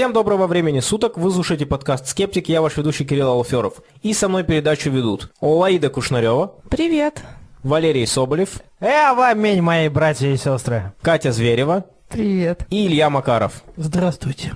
Всем доброго времени суток, вы слушаете подкаст «Скептик», я ваш ведущий Кирилл Алферов. И со мной передачу ведут Олаида Кушнарева. Привет. Валерий Соболев. Э, вам, мои братья и сестры. Катя Зверева. Привет. И Илья Макаров. Здравствуйте.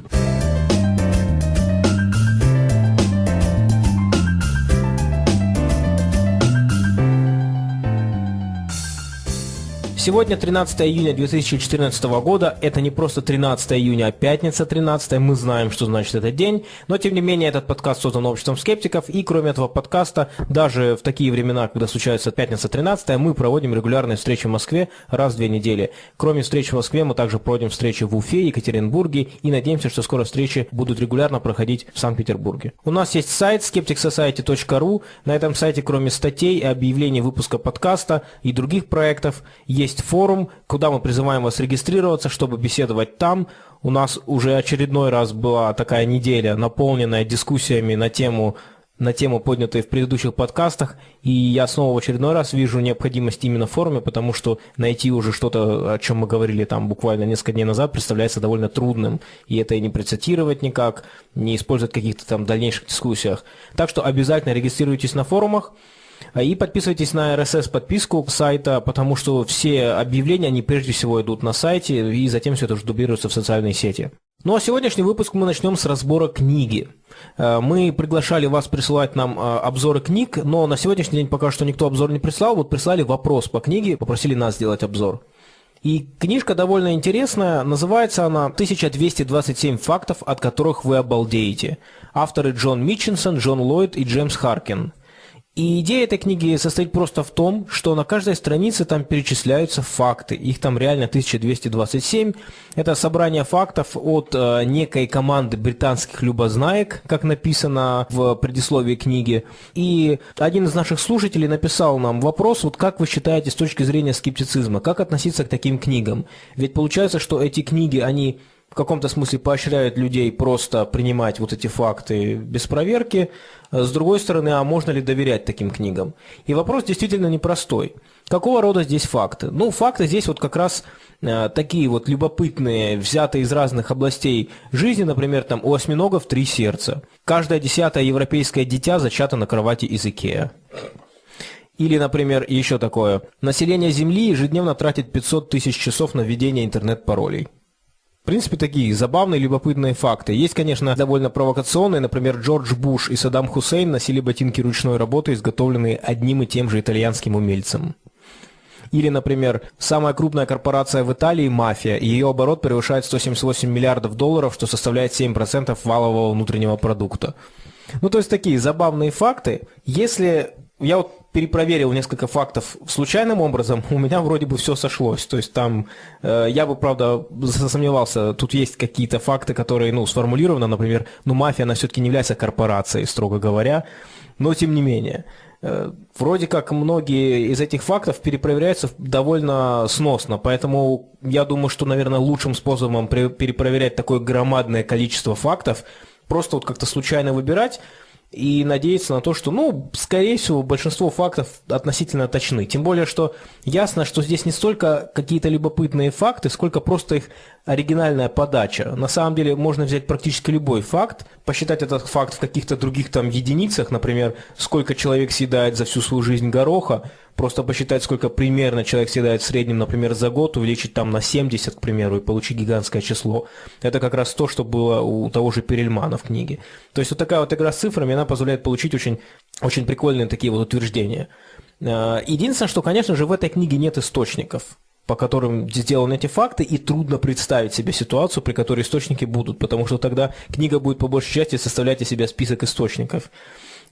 Сегодня 13 июня 2014 года. Это не просто 13 июня, а пятница 13. Мы знаем, что значит этот день. Но, тем не менее, этот подкаст создан обществом скептиков. И, кроме этого подкаста, даже в такие времена, когда случается пятница 13, мы проводим регулярные встречи в Москве раз в две недели. Кроме встреч в Москве, мы также проводим встречи в Уфе, Екатеринбурге. И надеемся, что скоро встречи будут регулярно проходить в Санкт-Петербурге. У нас есть сайт skepticsociety.ru. На этом сайте, кроме статей и объявлений выпуска подкаста и других проектов, есть есть форум, куда мы призываем вас регистрироваться, чтобы беседовать там. У нас уже очередной раз была такая неделя, наполненная дискуссиями на тему на тему, поднятые в предыдущих подкастах, и я снова в очередной раз вижу необходимость именно в форуме, потому что найти уже что-то, о чем мы говорили там буквально несколько дней назад, представляется довольно трудным, и это и не процитировать никак, не использовать каких-то там дальнейших дискуссиях. Так что обязательно регистрируйтесь на форумах, и подписывайтесь на RSS-подписку сайта, потому что все объявления, они прежде всего идут на сайте, и затем все это уже дублируется в социальные сети. Ну а сегодняшний выпуск мы начнем с разбора книги. А, мы приглашали вас присылать нам а, обзоры книг, но на сегодняшний день пока что никто обзор не прислал. Вот прислали вопрос по книге, попросили нас сделать обзор. И книжка довольно интересная, называется она «1227 фактов, от которых вы обалдеете». Авторы Джон Митчинсон, Джон Ллойд и Джеймс Харкин – и идея этой книги состоит просто в том, что на каждой странице там перечисляются факты. Их там реально 1227. Это собрание фактов от э, некой команды британских любознаек, как написано в предисловии книги. И один из наших слушателей написал нам вопрос, вот как вы считаете с точки зрения скептицизма, как относиться к таким книгам? Ведь получается, что эти книги, они в каком-то смысле поощряют людей просто принимать вот эти факты без проверки. С другой стороны, а можно ли доверять таким книгам? И вопрос действительно непростой. Какого рода здесь факты? Ну, факты здесь вот как раз э, такие вот любопытные, взятые из разных областей жизни, например, там у осьминогов три сердца. Каждое десятое европейское дитя зачато на кровати из Икеа. Или, например, еще такое. Население Земли ежедневно тратит 500 тысяч часов на введение интернет-паролей. В принципе, такие забавные, любопытные факты. Есть, конечно, довольно провокационные. Например, Джордж Буш и Саддам Хусейн носили ботинки ручной работы, изготовленные одним и тем же итальянским умельцем. Или, например, самая крупная корпорация в Италии – мафия, ее оборот превышает 178 миллиардов долларов, что составляет 7% валового внутреннего продукта. Ну, то есть такие забавные факты. Если я вот перепроверил несколько фактов случайным образом, у меня вроде бы все сошлось. То есть там, э, я бы, правда, засомневался, тут есть какие-то факты, которые, ну, сформулированы, например, ну, мафия, она все-таки не является корпорацией, строго говоря, но тем не менее. Э, вроде как многие из этих фактов перепроверяются довольно сносно, поэтому я думаю, что, наверное, лучшим способом перепроверять такое громадное количество фактов, просто вот как-то случайно выбирать, и надеяться на то, что, ну, скорее всего, большинство фактов относительно точны. Тем более, что ясно, что здесь не столько какие-то любопытные факты, сколько просто их оригинальная подача. На самом деле можно взять практически любой факт, посчитать этот факт в каких-то других там единицах, например, сколько человек съедает за всю свою жизнь гороха, просто посчитать, сколько примерно человек съедает в среднем, например, за год, увеличить там на 70, к примеру, и получить гигантское число. Это как раз то, что было у того же Перельмана в книге. То есть вот такая вот игра с цифрами, она позволяет получить очень, очень прикольные такие вот утверждения. А, единственное, что, конечно же, в этой книге нет источников по которым сделаны эти факты, и трудно представить себе ситуацию, при которой источники будут, потому что тогда книга будет по большей части составлять из себя список источников.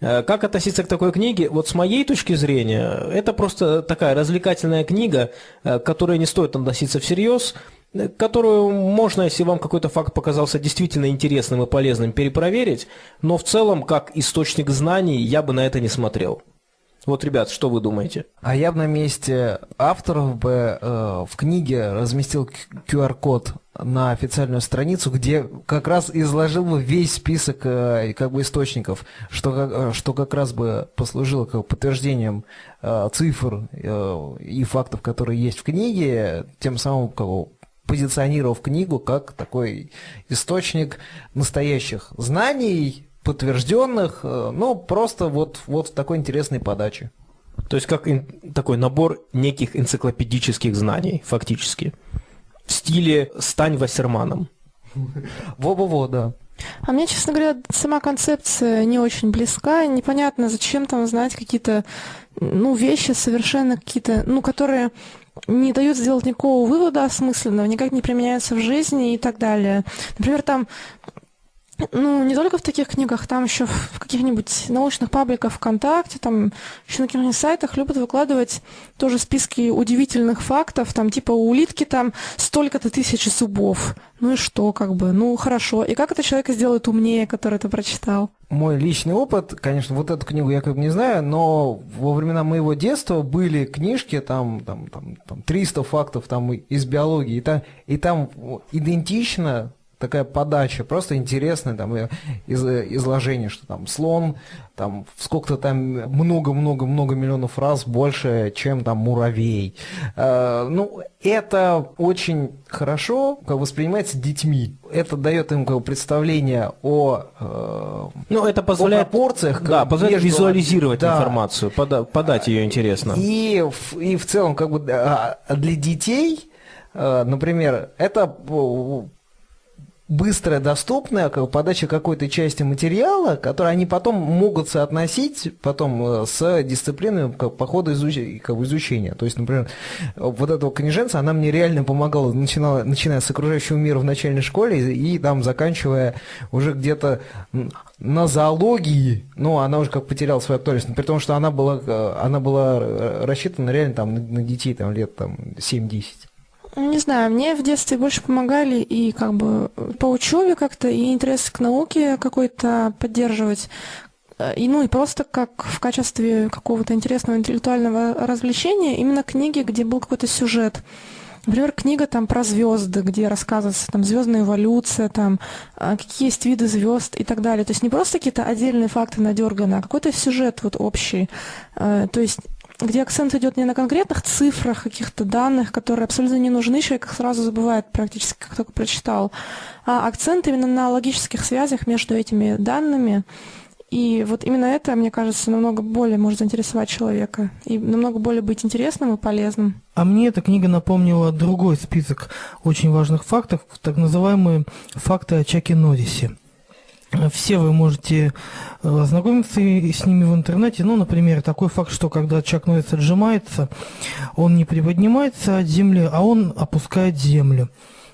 Э, как относиться к такой книге? Вот с моей точки зрения, это просто такая развлекательная книга, э, к которой не стоит относиться всерьез, э, которую можно, если вам какой-то факт показался действительно интересным и полезным, перепроверить, но в целом, как источник знаний, я бы на это не смотрел. Вот, ребят, что вы думаете? А я бы на месте авторов бы э, в книге разместил QR-код на официальную страницу, где как раз изложил бы весь список э, как бы источников, что, э, что как раз бы послужило как подтверждением э, цифр э, и фактов, которые есть в книге, тем самым как, позиционировав книгу как такой источник настоящих знаний, подтвержденных, э, но просто вот, вот в такой интересной подаче. То есть как такой набор неких энциклопедических знаний, фактически. В стиле «стань Вассерманом». Во-во-во, да. А мне, честно говоря, сама концепция не очень близка. Непонятно, зачем там знать какие-то ну, вещи совершенно какие-то, ну, которые не дают сделать никакого вывода осмысленного, никак не применяются в жизни и так далее. Например, там ну, не только в таких книгах, там еще в каких-нибудь научных пабликах ВКонтакте, там еще на каких-нибудь сайтах любят выкладывать тоже списки удивительных фактов, там типа у улитки там столько-то тысяч зубов. Ну и что, как бы, ну хорошо. И как это человека сделает умнее, который это прочитал? Мой личный опыт, конечно, вот эту книгу я как бы не знаю, но во времена моего детства были книжки, там, там, там, там 300 фактов там из биологии, и там, и там идентично такая подача, просто интересное там из, изложение, что там слон, там сколько-то там много-много-много миллионов раз больше, чем там муравей. Э, ну, это очень хорошо как воспринимается детьми. Это дает им как представление о, э, ну, это позволяет, о пропорциях. Да, позволяет между, визуализировать да, информацию, пода, подать ее интересно. И, и в целом, как бы для детей, э, например, это быстрая, доступная подача какой-то части материала, который они потом могут соотносить потом э, с дисциплиной как, по ходу изучения. То есть, например, вот этого книженца, она мне реально помогала, начинала, начиная с окружающего мира в начальной школе и, и там заканчивая уже где-то на зоологии, ну, она уже как потеряла свою актуальность, при том, что она была, э, она была э, рассчитана реально там на детей там, лет там, 7-10. Не знаю, мне в детстве больше помогали и как бы по учебе как-то, и интерес к науке какой-то поддерживать. И, ну и просто как в качестве какого-то интересного интеллектуального развлечения именно книги, где был какой-то сюжет. Например, книга там про звезды, где рассказывается там звездная эволюция, там а, какие есть виды звезд и так далее. То есть не просто какие-то отдельные факты надерганы, а какой-то сюжет вот общий. А, то есть где акцент идет не на конкретных цифрах, каких-то данных, которые абсолютно не нужны, человек их сразу забывает практически, как только прочитал, а акцент именно на логических связях между этими данными. И вот именно это, мне кажется, намного более может заинтересовать человека и намного более быть интересным и полезным. А мне эта книга напомнила другой список очень важных фактов, так называемые факты о Чаке Норрисе. Все вы можете э, ознакомиться с ними в интернете. Ну, например, такой факт, что когда Чак Норрис отжимается, он не приподнимается от земли, а он опускает землю.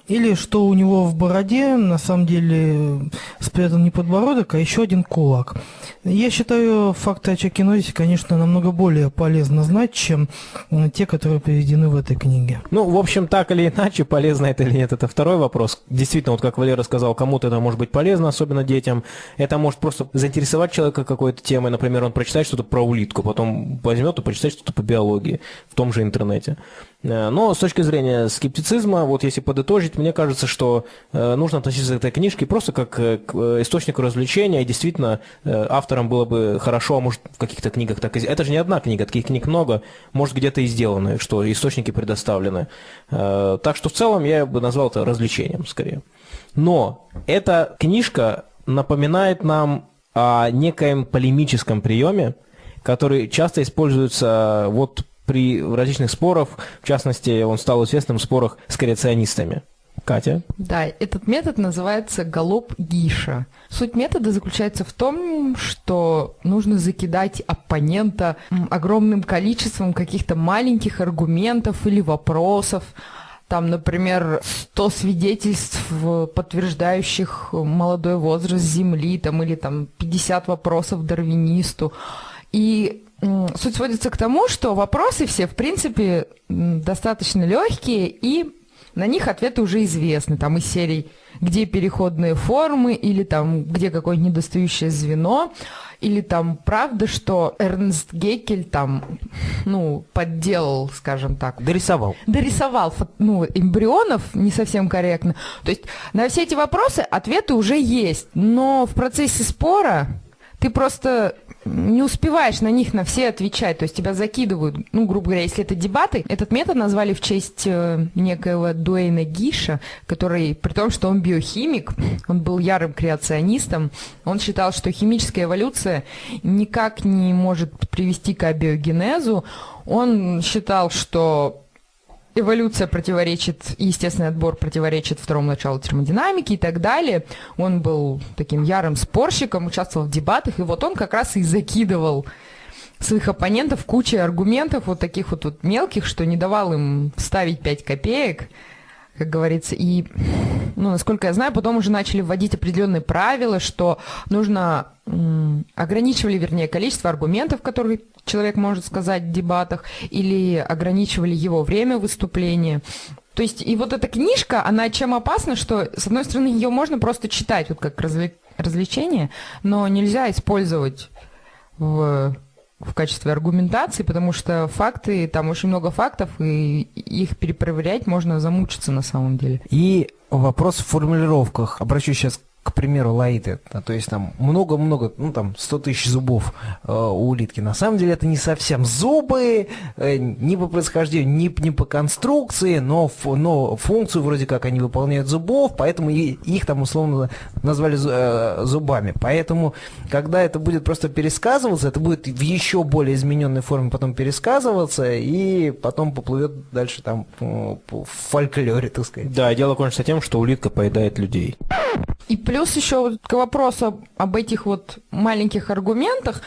Или что у него в бороде на самом деле спрятан не подбородок, а еще один кулак. Я считаю факты о Чакинозе, конечно, намного более полезно знать, чем те, которые приведены в этой книге. Ну, в общем, так или иначе, полезно это или нет, это второй вопрос. Действительно, вот как Валера сказал, кому-то это может быть полезно, особенно детям. Это может просто заинтересовать человека какой-то темой. Например, он прочитает что-то про улитку, потом возьмет и прочитает что-то по биологии в том же интернете. Э, но с точки зрения скептицизма, вот если подытожить, мне кажется, что э, нужно относиться к этой книжке просто как э, к источнику развлечения, и действительно авторам было бы хорошо, а может в каких-то книгах так и... Это же не одна книга, таких книг много, может где-то и сделаны, что источники предоставлены. Так что в целом я бы назвал это развлечением скорее. Но эта книжка напоминает нам о некоем полемическом приеме, который часто используется вот при различных спорах, в частности, он стал известным в спорах с креационистами. Катя? Да, этот метод называется галоп Гиша. Суть метода заключается в том, что нужно закидать оппонента огромным количеством каких-то маленьких аргументов или вопросов, там, например, 100 свидетельств, подтверждающих молодой возраст Земли, там, или там 50 вопросов дарвинисту. И суть сводится к тому, что вопросы все, в принципе, достаточно легкие, и на них ответы уже известны. Там из серий «Где переходные формы?» или там «Где какое-нибудь недостающее звено?» или там «Правда, что Эрнст Геккель там, ну, подделал, скажем так». Дорисовал. Дорисовал, ну, эмбрионов, не совсем корректно. То есть на все эти вопросы ответы уже есть, но в процессе спора ты просто не успеваешь на них на все отвечать, то есть тебя закидывают, ну, грубо говоря, если это дебаты, этот метод назвали в честь э, некоего Дуэйна Гиша, который, при том, что он биохимик, он был ярым креационистом, он считал, что химическая эволюция никак не может привести к абиогенезу, он считал, что эволюция противоречит, естественный отбор противоречит второму началу термодинамики и так далее. Он был таким ярым спорщиком, участвовал в дебатах, и вот он как раз и закидывал своих оппонентов кучей аргументов вот таких вот, вот мелких, что не давал им ставить 5 копеек, как говорится. И, ну, насколько я знаю, потом уже начали вводить определенные правила, что нужно ограничивали, вернее, количество аргументов, которые человек может сказать в дебатах, или ограничивали его время выступления. То есть, и вот эта книжка, она чем опасна, что, с одной стороны, ее можно просто читать, вот как развлечение, но нельзя использовать в в качестве аргументации, потому что факты, там очень много фактов, и их перепроверять можно замучиться на самом деле. И вопрос в формулировках. Обращусь сейчас к примеру, лаиты, то есть там много-много, ну там 100 тысяч зубов э, у улитки. На самом деле это не совсем зубы, э, ни по происхождению, ни, ни по конструкции, но, но функцию вроде как они выполняют зубов, поэтому и, их там условно назвали э, зубами. Поэтому, когда это будет просто пересказываться, это будет в еще более измененной форме потом пересказываться, и потом поплывет дальше там в фольклоре, так сказать. Да, дело кончится тем, что улитка поедает людей. И плюс еще к вопросу об этих вот маленьких аргументах,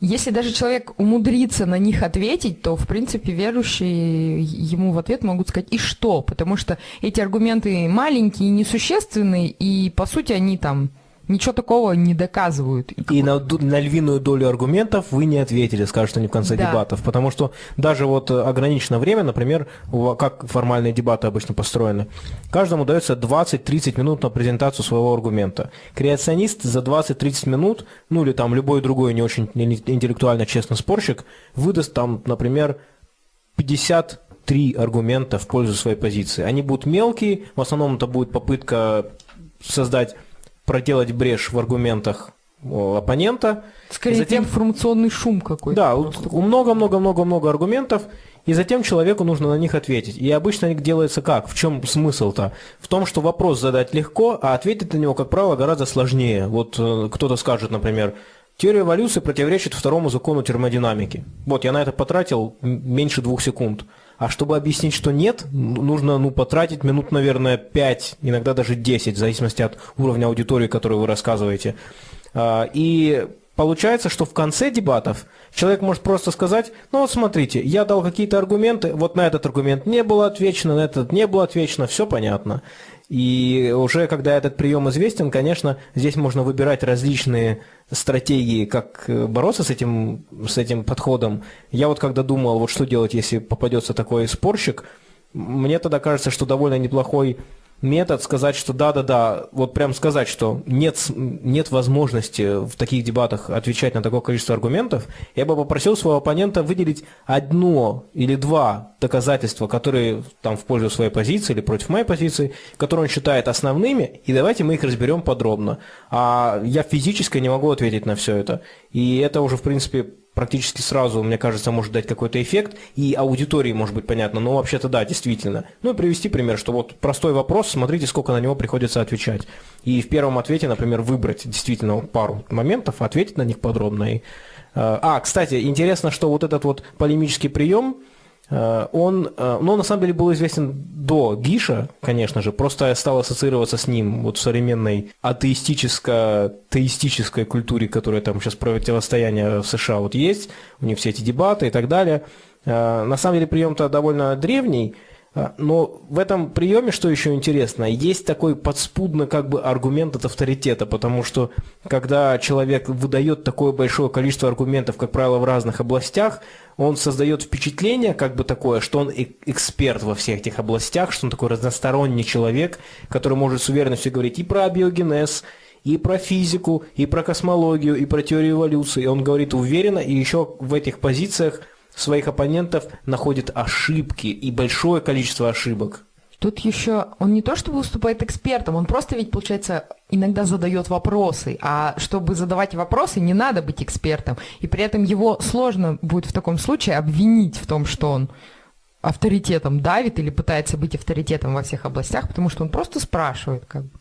если даже человек умудрится на них ответить, то, в принципе, верующие ему в ответ могут сказать «и что?», потому что эти аргументы маленькие, несущественные, и, по сути, они там ничего такого не доказывают. И на, на львиную долю аргументов вы не ответили, скажут они в конце да. дебатов, потому что даже вот ограниченное время, например, как формальные дебаты обычно построены, каждому дается 20-30 минут на презентацию своего аргумента. Креационист за 20-30 минут, ну или там любой другой не очень интеллектуально честный спорщик, выдаст там, например, 50 три аргумента в пользу своей позиции. Они будут мелкие, в основном это будет попытка создать проделать брешь в аргументах оппонента. Скорее, затем информационный шум какой-то. Да, много-много-много-много аргументов, и затем человеку нужно на них ответить. И обычно это делается как? В чем смысл-то? В том, что вопрос задать легко, а ответить на него, как правило, гораздо сложнее. Вот э, кто-то скажет, например, теория эволюции противоречит второму закону термодинамики. Вот, я на это потратил меньше двух секунд. А чтобы объяснить, что нет, нужно ну, потратить минут, наверное, 5, иногда даже 10, в зависимости от уровня аудитории, которую вы рассказываете. А, и Получается, что в конце дебатов человек может просто сказать, ну вот смотрите, я дал какие-то аргументы, вот на этот аргумент не было отвечено, на этот не было отвечено, все понятно. И уже когда этот прием известен, конечно, здесь можно выбирать различные стратегии, как э, бороться с этим, с этим подходом. Я вот когда думал, вот что делать, если попадется такой спорщик, мне тогда кажется, что довольно неплохой метод сказать, что да-да-да, вот прям сказать, что нет, нет возможности в таких дебатах отвечать на такое количество аргументов, я бы попросил своего оппонента выделить одно или два доказательства, которые там в пользу своей позиции или против моей позиции, которые он считает основными, и давайте мы их разберем подробно. А я физически не могу ответить на все это. И это уже, в принципе, практически сразу, мне кажется, может дать какой-то эффект, и аудитории может быть понятно, но вообще-то да, действительно. Ну и привести пример, что вот простой вопрос, смотрите, сколько на него приходится отвечать. И в первом ответе, например, выбрать действительно пару моментов, ответить на них подробно. И, э, а, кстати, интересно, что вот этот вот полемический прием, он, э, ну, на самом деле был известен до Гиша, конечно же, просто стал ассоциироваться с ним вот в современной атеистическо-теистической культуре, которая там сейчас противостояние в США вот есть, у них все эти дебаты и так далее. Э, на самом деле прием-то довольно древний, но в этом приеме, что еще интересно, есть такой подспудный как бы аргумент от авторитета, потому что когда человек выдает такое большое количество аргументов, как правило, в разных областях, он создает впечатление как бы такое, что он эксперт во всех этих областях, что он такой разносторонний человек, который может с уверенностью говорить и про биогенез, и про физику, и про космологию, и про теорию эволюции. И он говорит уверенно, и еще в этих позициях – своих оппонентов находит ошибки и большое количество ошибок. Тут еще он не то чтобы выступает экспертом, он просто ведь, получается, иногда задает вопросы. А чтобы задавать вопросы, не надо быть экспертом. И при этом его сложно будет в таком случае обвинить в том, что он авторитетом давит или пытается быть авторитетом во всех областях, потому что он просто спрашивает, как бы.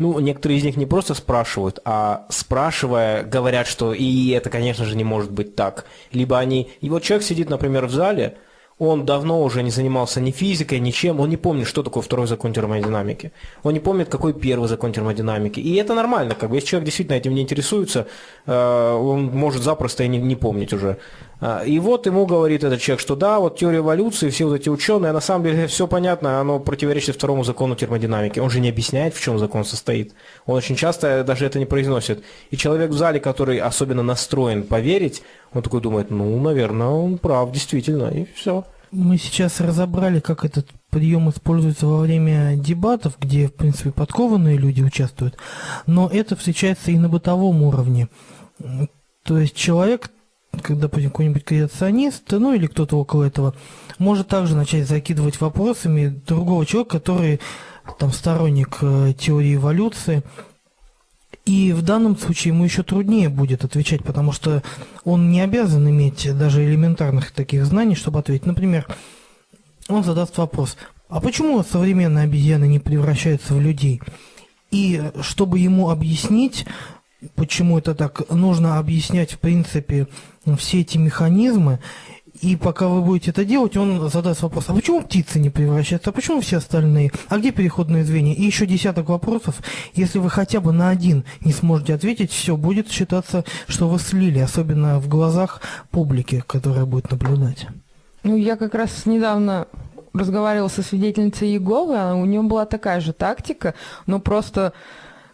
Ну, некоторые из них не просто спрашивают, а спрашивая, говорят, что и это, конечно же, не может быть так. Либо они... И вот человек сидит, например, в зале, он давно уже не занимался ни физикой, ничем, он не помнит, что такое второй закон термодинамики. Он не помнит, какой первый закон термодинамики. И это нормально, как бы, если человек действительно этим не интересуется, э, он может запросто и не, не помнить уже. Э, и вот ему говорит этот человек, что да, вот теория эволюции, все вот эти ученые, а на самом деле все понятно, оно противоречит второму закону термодинамики. Он же не объясняет, в чем закон состоит. Он очень часто даже это не произносит. И человек в зале, который особенно настроен поверить, он такой думает, ну, наверное, он прав, действительно, и все. Мы сейчас разобрали, как этот прием используется во время дебатов, где, в принципе, подкованные люди участвуют, но это встречается и на бытовом уровне. То есть человек, когда, допустим, какой-нибудь креационист, ну или кто-то около этого, может также начать закидывать вопросами другого человека, который там сторонник э, теории эволюции, и в данном случае ему еще труднее будет отвечать, потому что он не обязан иметь даже элементарных таких знаний, чтобы ответить. Например, он задаст вопрос, а почему современные обезьяны не превращаются в людей? И чтобы ему объяснить, почему это так, нужно объяснять, в принципе, все эти механизмы, и пока вы будете это делать, он задаст вопрос, а почему птицы не превращаются, а почему все остальные, а где переходные звенья? И еще десяток вопросов. Если вы хотя бы на один не сможете ответить, все, будет считаться, что вы слили, особенно в глазах публики, которая будет наблюдать. Ну, я как раз недавно разговаривала со свидетельницей Иеговы, у нее была такая же тактика, но просто,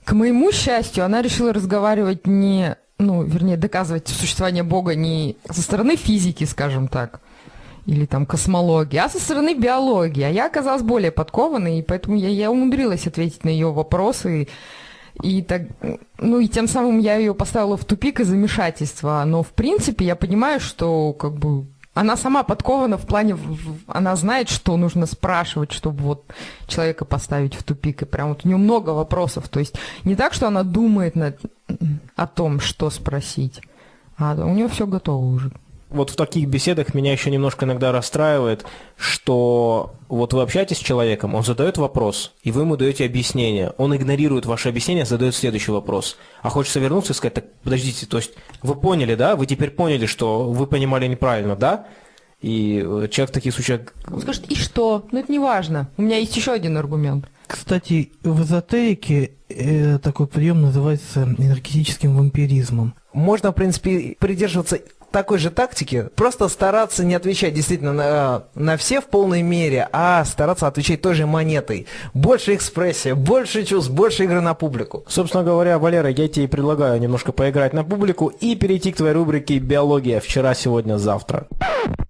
к моему счастью, она решила разговаривать не ну, вернее, доказывать существование Бога не со стороны физики, скажем так, или там космологии, а со стороны биологии. А я оказалась более подкованной, и поэтому я, я умудрилась ответить на ее вопросы. И так, ну и тем самым я ее поставила в тупик и замешательство. Но в принципе я понимаю, что как бы она сама подкована в плане, она знает, что нужно спрашивать, чтобы вот человека поставить в тупик. И прям вот у нее много вопросов. То есть не так, что она думает над, о том, что спросить, а у нее все готово уже. Вот в таких беседах меня еще немножко иногда расстраивает, что вот вы общаетесь с человеком, он задает вопрос, и вы ему даете объяснение. Он игнорирует ваше объяснение, задает следующий вопрос. А хочется вернуться и сказать, так подождите, то есть вы поняли, да? Вы теперь поняли, что вы понимали неправильно, да? И э, человек в таких случаях... Он скажет, и что? Ну это не важно. У меня есть еще один аргумент. Кстати, в эзотерике э, такой прием называется энергетическим вампиризмом. Можно, в принципе, придерживаться такой же тактики, просто стараться не отвечать действительно на, на все в полной мере, а стараться отвечать той же монетой. Больше экспрессия, больше чувств, больше игры на публику. Собственно говоря, Валера, я тебе предлагаю немножко поиграть на публику и перейти к твоей рубрике «Биология. Вчера, сегодня, завтра».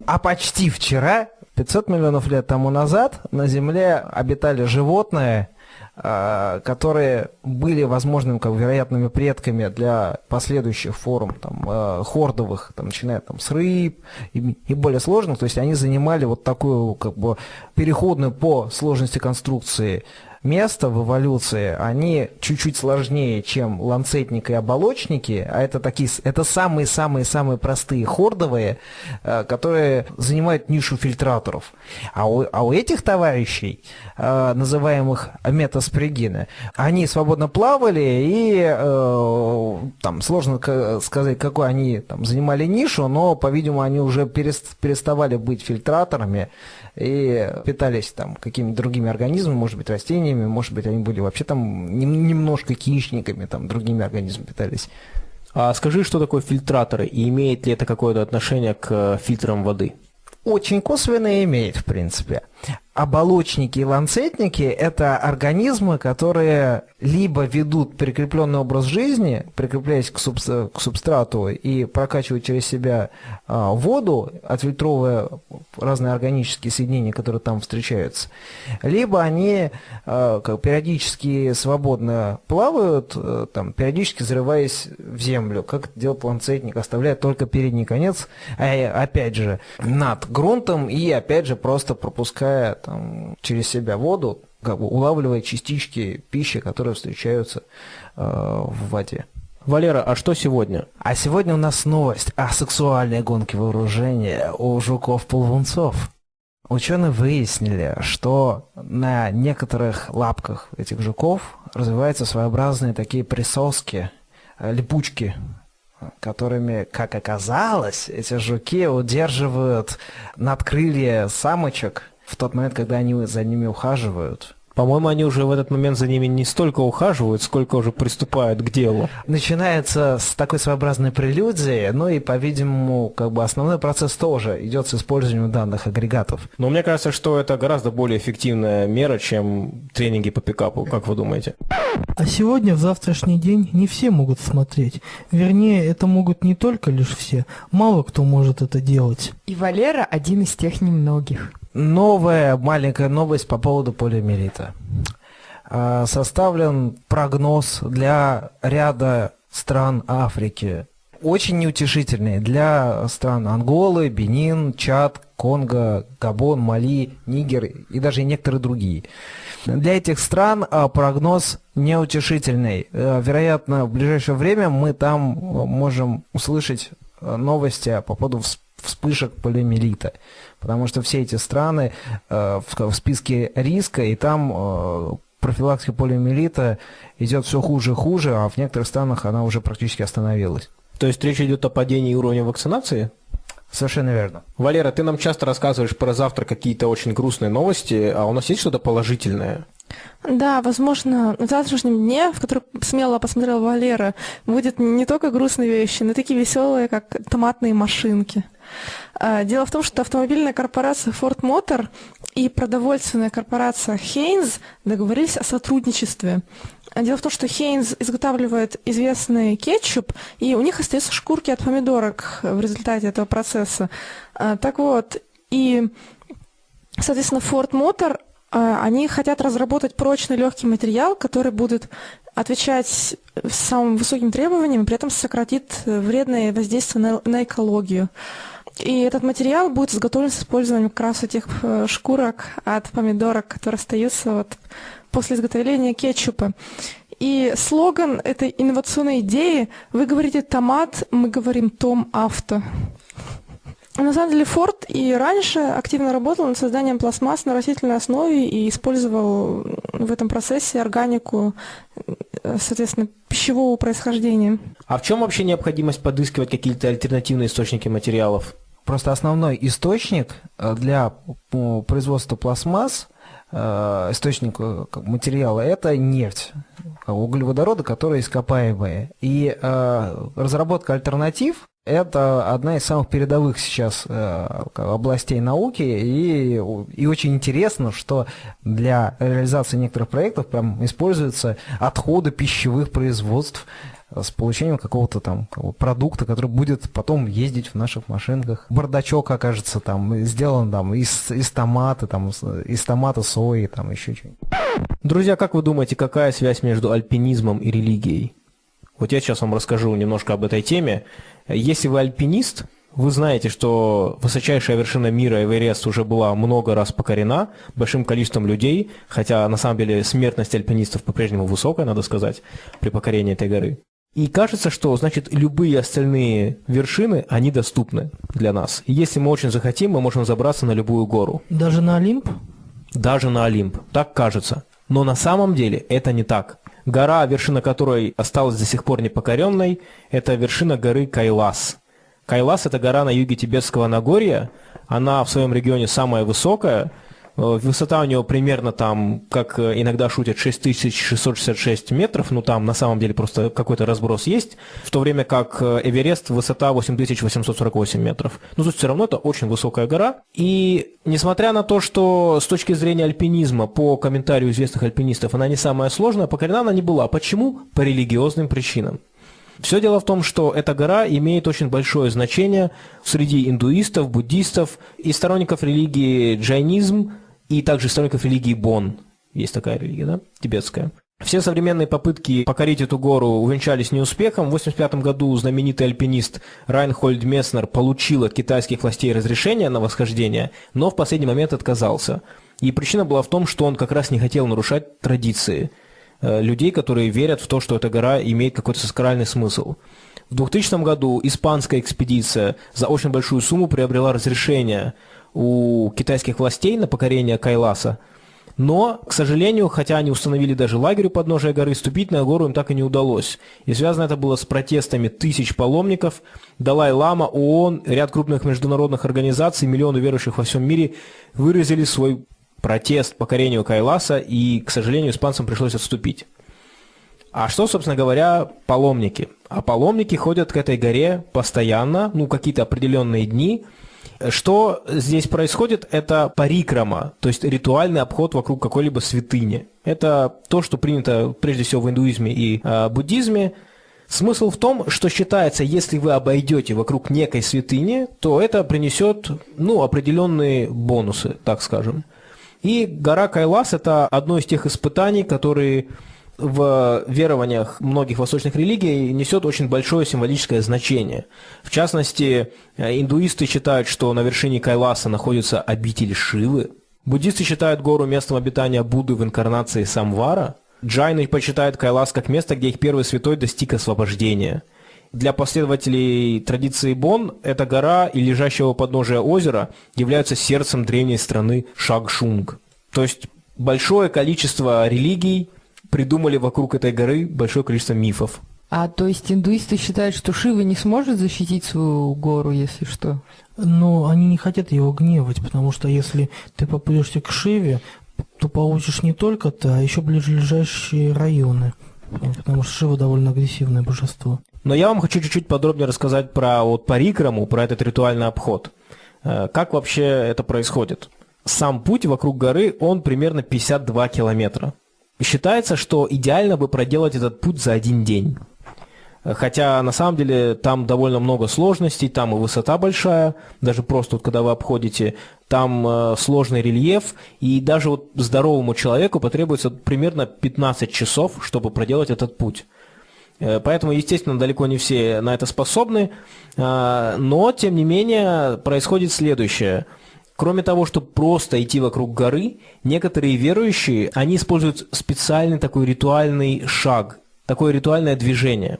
А почти вчера 500 миллионов лет тому назад на Земле обитали животные, а, которые были возможными, как вероятными предками для последующих форм там, а, хордовых, там, начиная там, с рыб и, и более сложных. То есть они занимали вот такую как бы переходную по сложности конструкции место в эволюции, они чуть-чуть сложнее, чем ланцетник и оболочники, а это такие, это самые-самые-самые простые хордовые, э, которые занимают нишу фильтраторов. А у, а у этих товарищей, э, называемых метаспригины, они свободно плавали и э, там сложно сказать, какой они там занимали нишу, но, по-видимому, они уже переставали быть фильтраторами, и питались там какими-то другими организмами, может быть, растениями, может быть, они были вообще там немножко хищниками, там, другими организмами питались. А скажи, что такое фильтраторы, и имеет ли это какое-то отношение к фильтрам воды? Очень косвенно имеет, в принципе. Оболочники и ланцетники – это организмы, которые либо ведут прикрепленный образ жизни, прикрепляясь к, суб, к субстрату и прокачивают через себя а, воду, отфильтровывая разные органические соединения, которые там встречаются, либо они а, как, периодически свободно плавают, а, там, периодически взрываясь в землю, как делает ланцетник, оставляя только передний конец, а, опять же, над грунтом и, опять же, просто пропуская там, через себя воду, как бы улавливая частички пищи, которые встречаются э, в воде. Валера, а что сегодня? А сегодня у нас новость о сексуальной гонке вооружения у жуков-ползунцов. Ученые выяснили, что на некоторых лапках этих жуков развиваются своеобразные такие присоски, э, липучки, которыми, как оказалось, эти жуки удерживают надкрылья самочек в тот момент, когда они за ними ухаживают. По-моему, они уже в этот момент за ними не столько ухаживают, сколько уже приступают к делу. Начинается с такой своеобразной прелюдии, ну и, по-видимому, как бы основной процесс тоже идет с использованием данных агрегатов. Но мне кажется, что это гораздо более эффективная мера, чем тренинги по пикапу. Как вы думаете? А сегодня, в завтрашний день, не все могут смотреть. Вернее, это могут не только лишь все. Мало кто может это делать. И Валера один из тех немногих. Новая маленькая новость по поводу полиомиелита. А, Составлен прогноз для ряда стран Африки. Очень неутешительный для стран Анголы, Бенин, Чад, Конго, Габон, Мали, Нигер и даже некоторые другие. Для этих стран а, прогноз неутешительный. Э, Вероятно, в ближайшее время мы там можем услышать новости по поводу вс- вспышек полиомиелита. Потому что все эти страны э, в, в списке риска, и там э, профилактика полиомиелита идет все хуже и хуже, а в некоторых странах она уже практически остановилась. То есть речь идет о падении уровня вакцинации? Совершенно верно. Валера, ты нам часто рассказываешь про завтра какие-то очень грустные новости, а у нас есть что-то положительное? Да, возможно, в завтрашнем дне, в который смело посмотрел Валера, будет не только грустные вещи, но и такие веселые, как томатные машинки. А, Дело в том, что автомобильная корпорация Ford Motor и продовольственная корпорация Heinz договорились о сотрудничестве. А Дело в том, что Heinz изготавливает известный кетчуп, и у них остаются шкурки от помидорок в результате этого процесса. А, Так вот, и, соответственно, Ford Motor они хотят разработать прочный легкий материал, который будет отвечать самым высоким требованиям, при этом сократит вредное воздействие на, на экологию. И этот материал будет изготовлен с использованием как раз этих э, шкурок от помидорок, которые остаются вот после изготовления кетчупа. И слоган этой инновационной идеи «Вы говорите томат, мы говорим том авто». На самом деле Форд и раньше активно работал над созданием пластмасс на растительной основе и использовал в этом процессе органику, э, соответственно, пищевого происхождения. А в чем вообще необходимость подыскивать какие-то альтернативные источники материалов? Просто основной источник э, для производства пластмасс, источник э, бы материала, это нефть, бы углеводороды, которые ископаемые. И э, разработка альтернатив – это одна из самых передовых сейчас э, областей науки, и, и очень интересно, что для реализации некоторых проектов прям используются отходы пищевых производств, с получением какого-то там продукта, который будет потом ездить в наших машинках. Бардачок окажется там сделан там из, из томата, там, из томата сои, там еще что-нибудь. Друзья, как вы думаете, какая связь между альпинизмом и религией? Вот я сейчас вам расскажу немножко об этой теме. Если вы альпинист, вы знаете, что высочайшая вершина мира Эверест уже была много раз покорена большим количеством людей, хотя на самом деле смертность альпинистов по-прежнему высокая, надо сказать, при покорении этой горы. И кажется, что, значит, любые остальные вершины, они доступны для нас. И если мы очень захотим, мы можем забраться на любую гору. Даже на Олимп? Даже на Олимп. Так кажется. Но на самом деле это не так. Гора, вершина которой осталась до сих пор непокоренной, это вершина горы Кайлас. Кайлас – это гора на юге Тибетского Нагорья. Она в своем регионе самая высокая. Э, Высота у нее примерно там, как э, иногда шутят, 6666 метров. Ну там на самом деле просто какой-то разброс есть. В то время как э, Эверест высота 8848 метров. Но тут все равно это очень высокая гора. И несмотря на то, что с точки зрения альпинизма, по комментарию известных альпинистов, она не самая сложная, покорена она не была. Почему? По религиозным причинам. Все дело в том, что эта гора имеет очень большое значение среди индуистов, буддистов и сторонников религии джайнизм, и также сторонников религии Бон. Есть такая религия, да? Тибетская. Все современные попытки покорить эту гору увенчались неуспехом. В 1985 году знаменитый альпинист Райнхольд Месснер получил от китайских властей разрешение на восхождение, но в последний момент отказался. И причина была в том, что он как раз не хотел нарушать традиции э, людей, которые верят в то, что эта гора имеет какой-то сакральный смысл. В 2000 году испанская экспедиция за очень большую сумму приобрела разрешение у китайских властей на покорение Кайласа – но, к сожалению, хотя они установили даже лагерь у подножия горы, ступить на гору им так и не удалось. И связано это было с протестами тысяч паломников. Далай-Лама, ООН, ряд крупных международных организаций, миллионы верующих во всем мире выразили свой протест покорению Кайласа, и, к сожалению, испанцам пришлось отступить. А что, собственно говоря, паломники? А паломники ходят к этой горе постоянно, ну, какие-то определенные дни – что здесь происходит, это парикрама, то есть ритуальный обход вокруг какой-либо святыни. Это то, что принято прежде всего в индуизме и э, буддизме. Смысл в том, что считается, если вы обойдете вокруг некой святыни, то это принесет ну, определенные бонусы, так скажем. И гора Кайлас – это одно из тех испытаний, которые в верованиях многих восточных религий несет очень большое символическое значение. В частности, э, индуисты считают, что на вершине Кайласа находится обитель Шивы. Буддисты считают гору местом обитания Будды в инкарнации Самвара. Джайны почитают Кайлас как место, где их первый святой достиг освобождения. Для последователей традиции Бон эта гора и лежащего подножия озера являются сердцем древней страны Шагшунг. То есть большое количество религий придумали вокруг этой горы большое количество мифов. А то есть индуисты считают, что Шива не сможет защитить свою гору, если что? Но они не хотят его гневать, потому что если ты попадешься к Шиве, то получишь не только ты, а еще ближайшие районы. Потому что Шива довольно агрессивное божество. Но я вам хочу чуть-чуть подробнее рассказать про вот парикраму, про этот ритуальный обход. Э, как вообще это происходит? Сам путь вокруг горы, он примерно 52 километра. Считается, что идеально бы проделать этот путь за один день. Хотя на самом деле там довольно много сложностей, там и высота большая, даже просто вот, когда вы обходите, там э, сложный рельеф, и даже вот здоровому человеку потребуется примерно 15 часов, чтобы проделать этот путь. Э, поэтому, естественно, далеко не все на это способны, э, но, тем не менее, происходит следующее – Кроме того, чтобы просто идти вокруг горы, некоторые верующие, они используют специальный такой ритуальный шаг, такое ритуальное движение.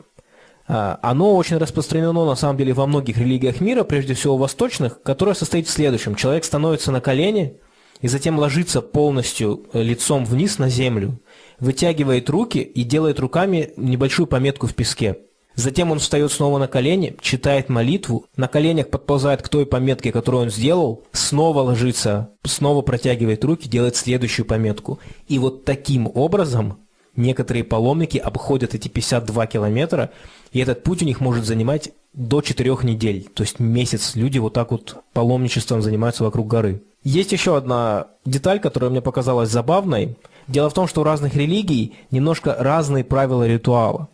А, оно очень распространено, на самом деле, во многих религиях мира, прежде всего восточных, которое состоит в следующем. Человек становится на колени и затем ложится полностью э, лицом вниз на землю, вытягивает руки и делает руками небольшую пометку в песке. Затем он встает снова на колени, читает молитву, на коленях подползает к той пометке, которую он сделал, снова ложится, снова протягивает руки, делает следующую пометку. И вот таким образом некоторые паломники обходят эти 52 километра, и этот путь у них может занимать до 4 недель, то есть месяц. Люди вот так вот паломничеством занимаются вокруг горы. Есть еще одна деталь, которая мне показалась забавной. Дело в том, что у разных религий немножко разные правила ритуала.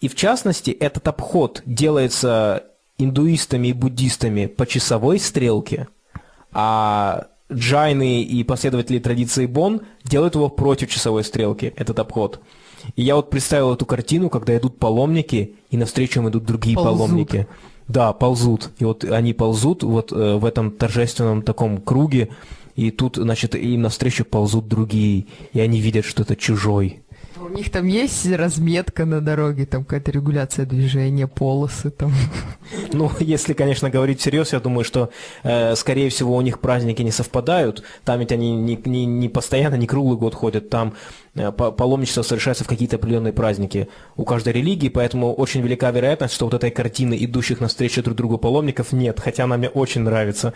И в частности, этот обход делается индуистами и буддистами по часовой стрелке, а джайны и последователи традиции Бон делают его против часовой стрелки, этот обход. И я вот представил эту картину, когда идут паломники, и навстречу им идут другие ползут. паломники. Да, ползут. И вот они ползут вот э, в этом торжественном таком круге, и тут, значит, им навстречу ползут другие, и они видят, что это чужой. У них там есть разметка на дороге, там какая-то регуляция движения, полосы там. Ну, если, конечно, говорить всерьез, я думаю, что, э, скорее всего, у них праздники не совпадают. Там ведь они не, не, не постоянно, не круглый год ходят. Там паломничество совершается в какие-то определенные праздники у каждой религии, поэтому очень велика вероятность, что вот этой картины идущих навстречу друг другу паломников нет, хотя она мне очень нравится.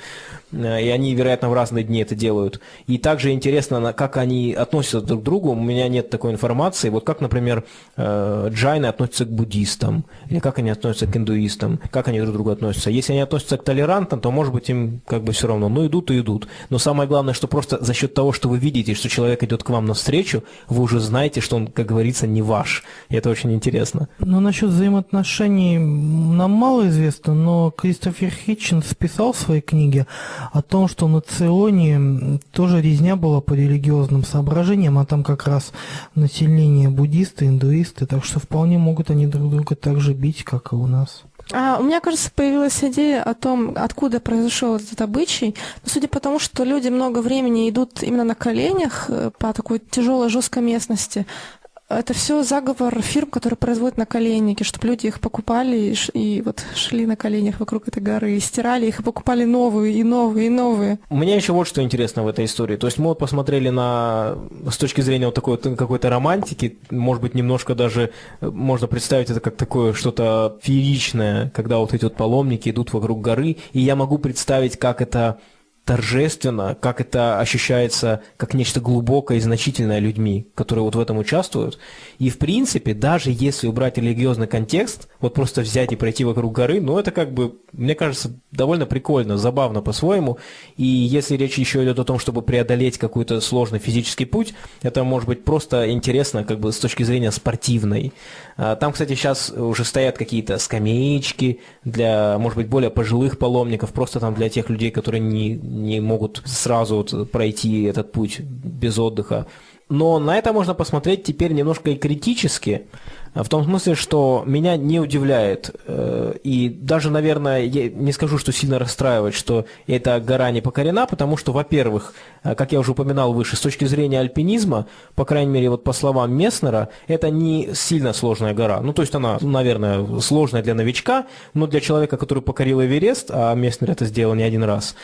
Э, и они, вероятно, в разные дни это делают. И также интересно, как они относятся друг к другу. У меня нет такой информации. Вот как, например, э, джайны относятся к буддистам, или как они относятся к индуистам, как они друг к другу относятся. Если они относятся к толерантам, то, может быть, им как бы все равно. Ну, идут и идут. Но самое главное, что просто за счет того, что вы видите, что человек идет к вам навстречу, вы уже знаете, что он, как говорится, не ваш. И это очень интересно. Ну, насчет взаимоотношений нам мало известно, но Кристофер Хитчинс писал в своей книге о том, что на Ционе тоже резня была по религиозным соображениям, а там как раз население буддисты, индуисты, так что вполне могут они друг друга так же бить, как и у нас. А, у меня кажется, появилась идея о том, откуда произошел этот обычай. Но судя по тому, что люди много времени идут именно на коленях э, по такой тяжелой, жесткой местности, это все заговор фирм, которые производят наколенники, чтобы люди их покупали и, и вот шли на коленях вокруг этой горы, и стирали их, и покупали новые, и новые, и новые. У меня еще вот что интересно в этой истории. То есть мы вот посмотрели на, с точки зрения вот такой вот какой-то романтики, может быть, немножко даже э, можно представить это как такое что-то фееричное, когда вот эти вот паломники идут вокруг горы, и я могу представить, как это торжественно, как это ощущается как нечто глубокое и значительное людьми, которые вот в этом участвуют. И в принципе, даже если убрать религиозный контекст, вот просто взять и пройти вокруг горы, ну это как бы, мне кажется, довольно прикольно, забавно по-своему. И если речь еще идет о том, чтобы преодолеть какой-то сложный физический путь, это может быть просто интересно как бы с точки зрения спортивной. А, там, кстати, сейчас уже стоят какие-то скамеечки для, может быть, более пожилых паломников, просто там для тех людей, которые не, не могут сразу вот пройти этот путь без отдыха. Но на это можно посмотреть теперь немножко и критически, в том смысле, что меня не удивляет, э, и даже, наверное, я не скажу, что сильно расстраивает, что эта гора не покорена, потому что, во-первых, э, как я уже упоминал выше, с точки зрения альпинизма, по крайней мере, вот по словам Месснера, это не сильно сложная гора. Ну, то есть она, наверное, сложная для новичка, но для человека, который покорил Эверест, а Месснер это сделал не один раз,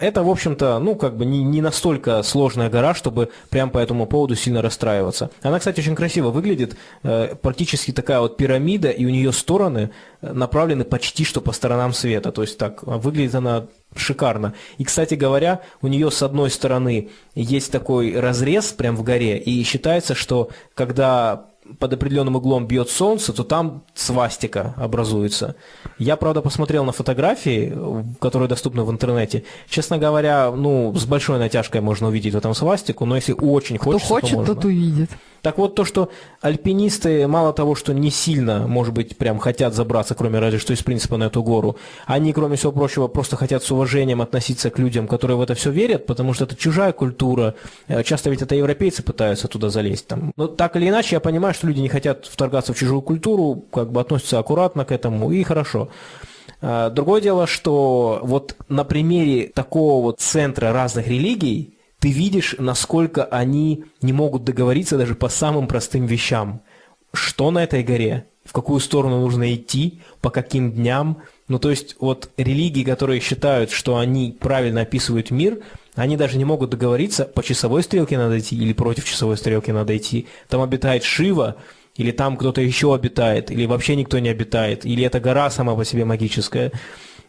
это, в общем-то, ну, как бы не, не настолько сложная гора, чтобы прям по этому поводу сильно расстраиваться. Она, кстати, очень красиво выглядит, э, практически такая вот пирамида, и у нее стороны э, направлены почти что по сторонам света. То есть так, выглядит она шикарно. И, кстати говоря, у нее с одной стороны есть такой разрез прям в горе, и считается, что когда под определенным углом бьет солнце, то там свастика образуется. Я, правда, посмотрел на фотографии, которые доступны в интернете. Честно говоря, ну, с большой натяжкой можно увидеть в этом свастику, но если очень Кто хочется, хочет, то можно. тот увидит. Так вот, то, что альпинисты, мало того, что не сильно, может быть, прям хотят забраться, кроме разве что из принципа на эту гору, они, кроме всего прочего, просто хотят с уважением относиться к людям, которые в это все верят, потому что это чужая культура. Э, Часто ведь это европейцы пытаются туда залезть. Там. Но так или иначе, я понимаю, что люди не хотят вторгаться в чужую культуру, как бы относятся аккуратно к этому, и хорошо. А, Другое дело, что вот на примере такого вот центра разных религий, ты видишь, насколько они не могут договориться даже по самым простым вещам. Что на этой горе? В какую сторону нужно идти? По каким дням? Ну, то есть, вот религии, которые считают, что они правильно описывают мир, они даже не могут договориться, по часовой стрелке надо идти или против часовой стрелки надо идти. Там обитает Шива, или там кто-то еще обитает, или вообще никто не обитает, или эта гора сама по себе магическая.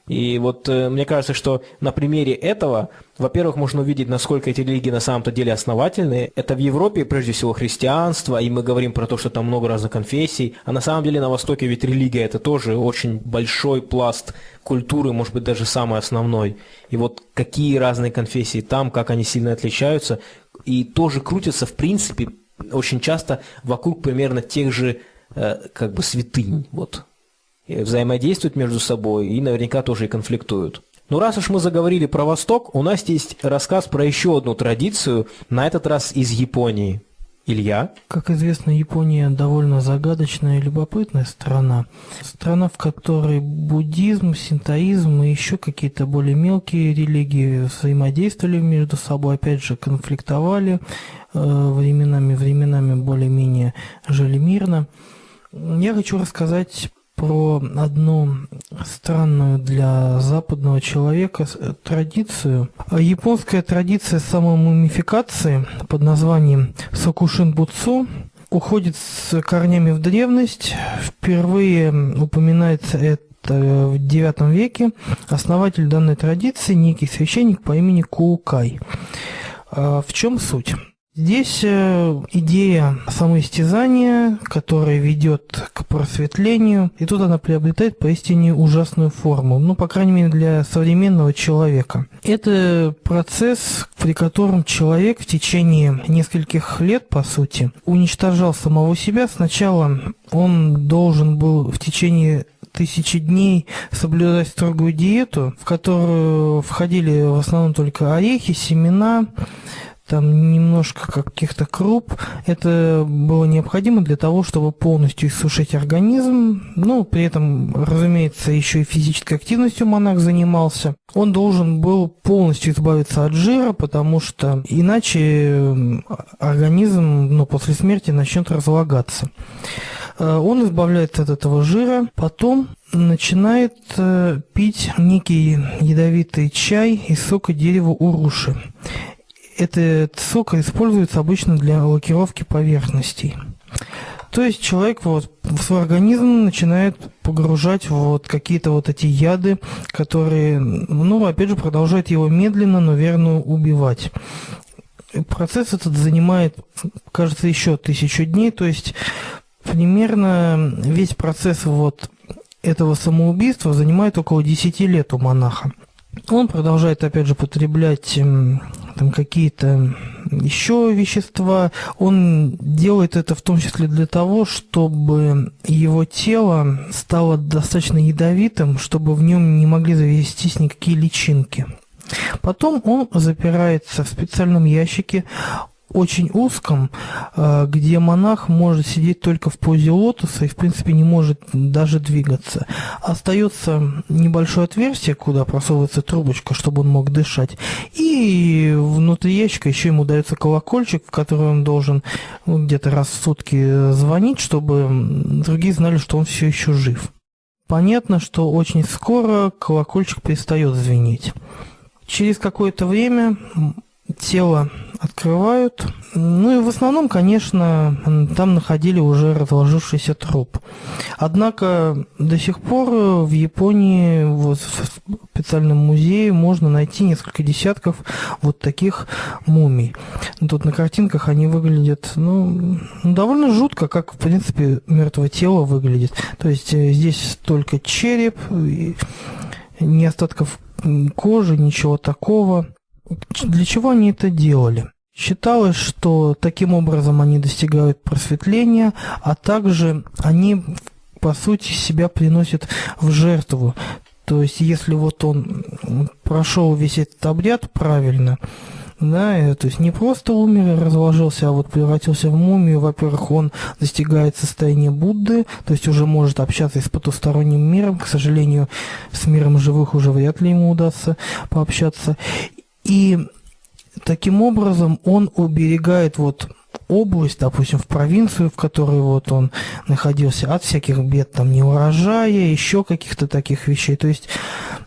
И вот э, мне кажется, что на примере этого, во-первых, можно увидеть, насколько эти религии на самом-то деле основательные. Это в Европе, прежде всего, христианство, и мы говорим про то, что там много разных конфессий. А на самом деле на Востоке ведь религия – это тоже очень большой пласт культуры, может быть, даже самый основной. И вот какие разные конфессии там, как они сильно отличаются, и тоже крутятся, в принципе, очень часто вокруг примерно тех же э, как бы святынь. Вот взаимодействуют между собой и наверняка тоже и конфликтуют. Ну раз уж мы заговорили про Восток, у нас есть рассказ про еще одну традицию, на этот раз из Японии. Илья? Как известно, Япония довольно загадочная и любопытная страна. Страна, в которой буддизм, синтоизм и еще какие-то более мелкие религии взаимодействовали между собой, опять же, конфликтовали, э, временами, временами более-менее жили мирно. Я хочу рассказать про одну странную для западного человека традицию. Японская традиция самомумификации под названием Сокушин Буцу уходит с корнями в древность. Впервые упоминается это в IX веке. Основатель данной традиции некий священник по имени Куукай. А в чем суть? Здесь э, идея самоистязания, которая ведет к просветлению, и тут она приобретает поистине ужасную форму, ну, по крайней мере, для современного человека. Это процесс, при котором человек в течение нескольких лет, по сути, уничтожал самого себя. Сначала он должен был в течение тысячи дней соблюдать строгую диету, в которую входили в основном только орехи, семена, там немножко каких-то круп. Это было необходимо для того, чтобы полностью иссушить организм. Ну, при этом, разумеется, еще и физической активностью монах занимался. Он должен был полностью избавиться от жира, потому что иначе организм ну, после смерти начнет разлагаться. Э, он избавляется от этого жира, потом начинает э, пить некий ядовитый чай из сока дерева уруши. Этот сок используется обычно для лакировки поверхностей. То есть человек вот в свой организм начинает погружать вот какие-то вот эти яды, которые, ну, опять же, продолжают его медленно, но верно убивать. Процесс этот занимает, кажется, еще тысячу дней, то есть примерно весь процесс вот этого самоубийства занимает около 10 лет у монаха. Он продолжает, опять же, потреблять эм, там какие-то еще вещества. Он делает это в том числе для того, чтобы его тело стало достаточно ядовитым, чтобы в нем не могли завестись никакие личинки. Потом он запирается в специальном ящике, очень узком, э, где монах может сидеть только в позе лотоса и, в принципе, не может даже двигаться. Остается небольшое отверстие, куда просовывается трубочка, чтобы он мог дышать. И внутри ящика еще ему дается колокольчик, в который он должен ну, где-то раз в сутки звонить, чтобы другие знали, что он все еще жив. Понятно, что очень скоро колокольчик перестает звенеть. Через какое-то время тело открывают. Ну и в основном, конечно, там находили уже разложившийся труп. Однако до сих пор в Японии вот в специальном музее можно найти несколько десятков вот таких мумий. Тут на картинках они выглядят ну, довольно жутко, как в принципе мертвое тело выглядит. То есть э, здесь только череп, ни остатков кожи, ничего такого. Для чего они это делали? Считалось, что таким образом они достигают просветления, а также они, по сути, себя приносят в жертву. То есть, если вот он прошел весь этот обряд правильно, да, то есть не просто умер и разложился, а вот превратился в мумию. Во-первых, он достигает состояния Будды, то есть уже может общаться с потусторонним миром. К сожалению, с миром живых уже вряд ли ему удастся пообщаться. И таким образом он уберегает вот область, допустим, в провинцию, в которой вот он находился, от всяких бед, там, неурожая, еще каких-то таких вещей. То есть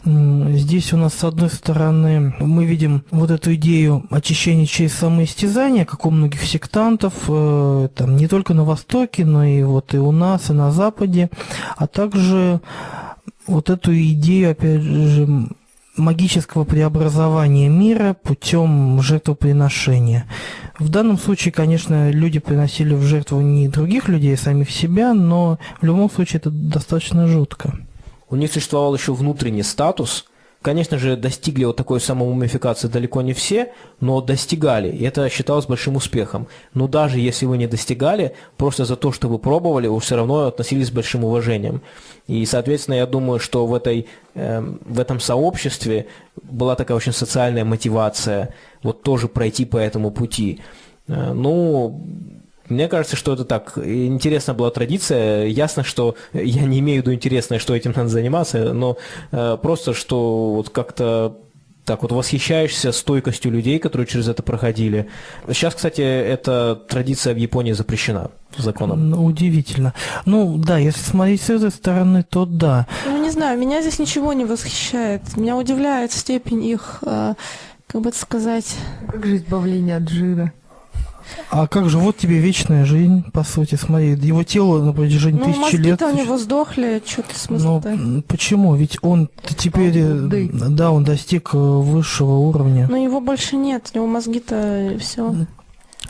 здесь у нас, с одной стороны, мы видим вот эту идею очищения через самоистязание, как у многих сектантов, э, там, не только на Востоке, но и вот и у нас, и на Западе, а также вот эту идею, опять же, магического преобразования мира путем жертвоприношения. В данном случае, конечно, люди приносили в жертву не других людей, а самих себя, но в любом случае это достаточно жутко. У них существовал еще внутренний статус – Конечно же, достигли вот такой самомумификации далеко не все, но достигали, и это считалось большим успехом. Но даже если вы не достигали, просто за то, что вы пробовали, вы все равно относились с большим уважением. И, соответственно, я думаю, что в, этой, э, в этом сообществе была такая очень социальная мотивация вот тоже пройти по этому пути. Э, ну, мне кажется, что это так. Интересная была традиция. Ясно, что я не имею в виду интересное, что этим надо заниматься, но э, просто, что вот как-то так вот восхищаешься стойкостью людей, которые через это проходили. Сейчас, кстати, эта традиция в Японии запрещена законом. Ну, удивительно. Ну, да, если смотреть с этой стороны, то да. Ну, не знаю, меня здесь ничего не восхищает. Меня удивляет степень их, э, как бы это сказать... Как же избавление от жира? А как же, вот тебе вечная жизнь, по сути, смотри, его тело на протяжении ну, тысячи лет... Ну, у него сдохли, что-то смысл Ну, почему? Ведь он теперь, э, да, он достиг э, высшего уровня. Но его больше нет, у него мозги-то все.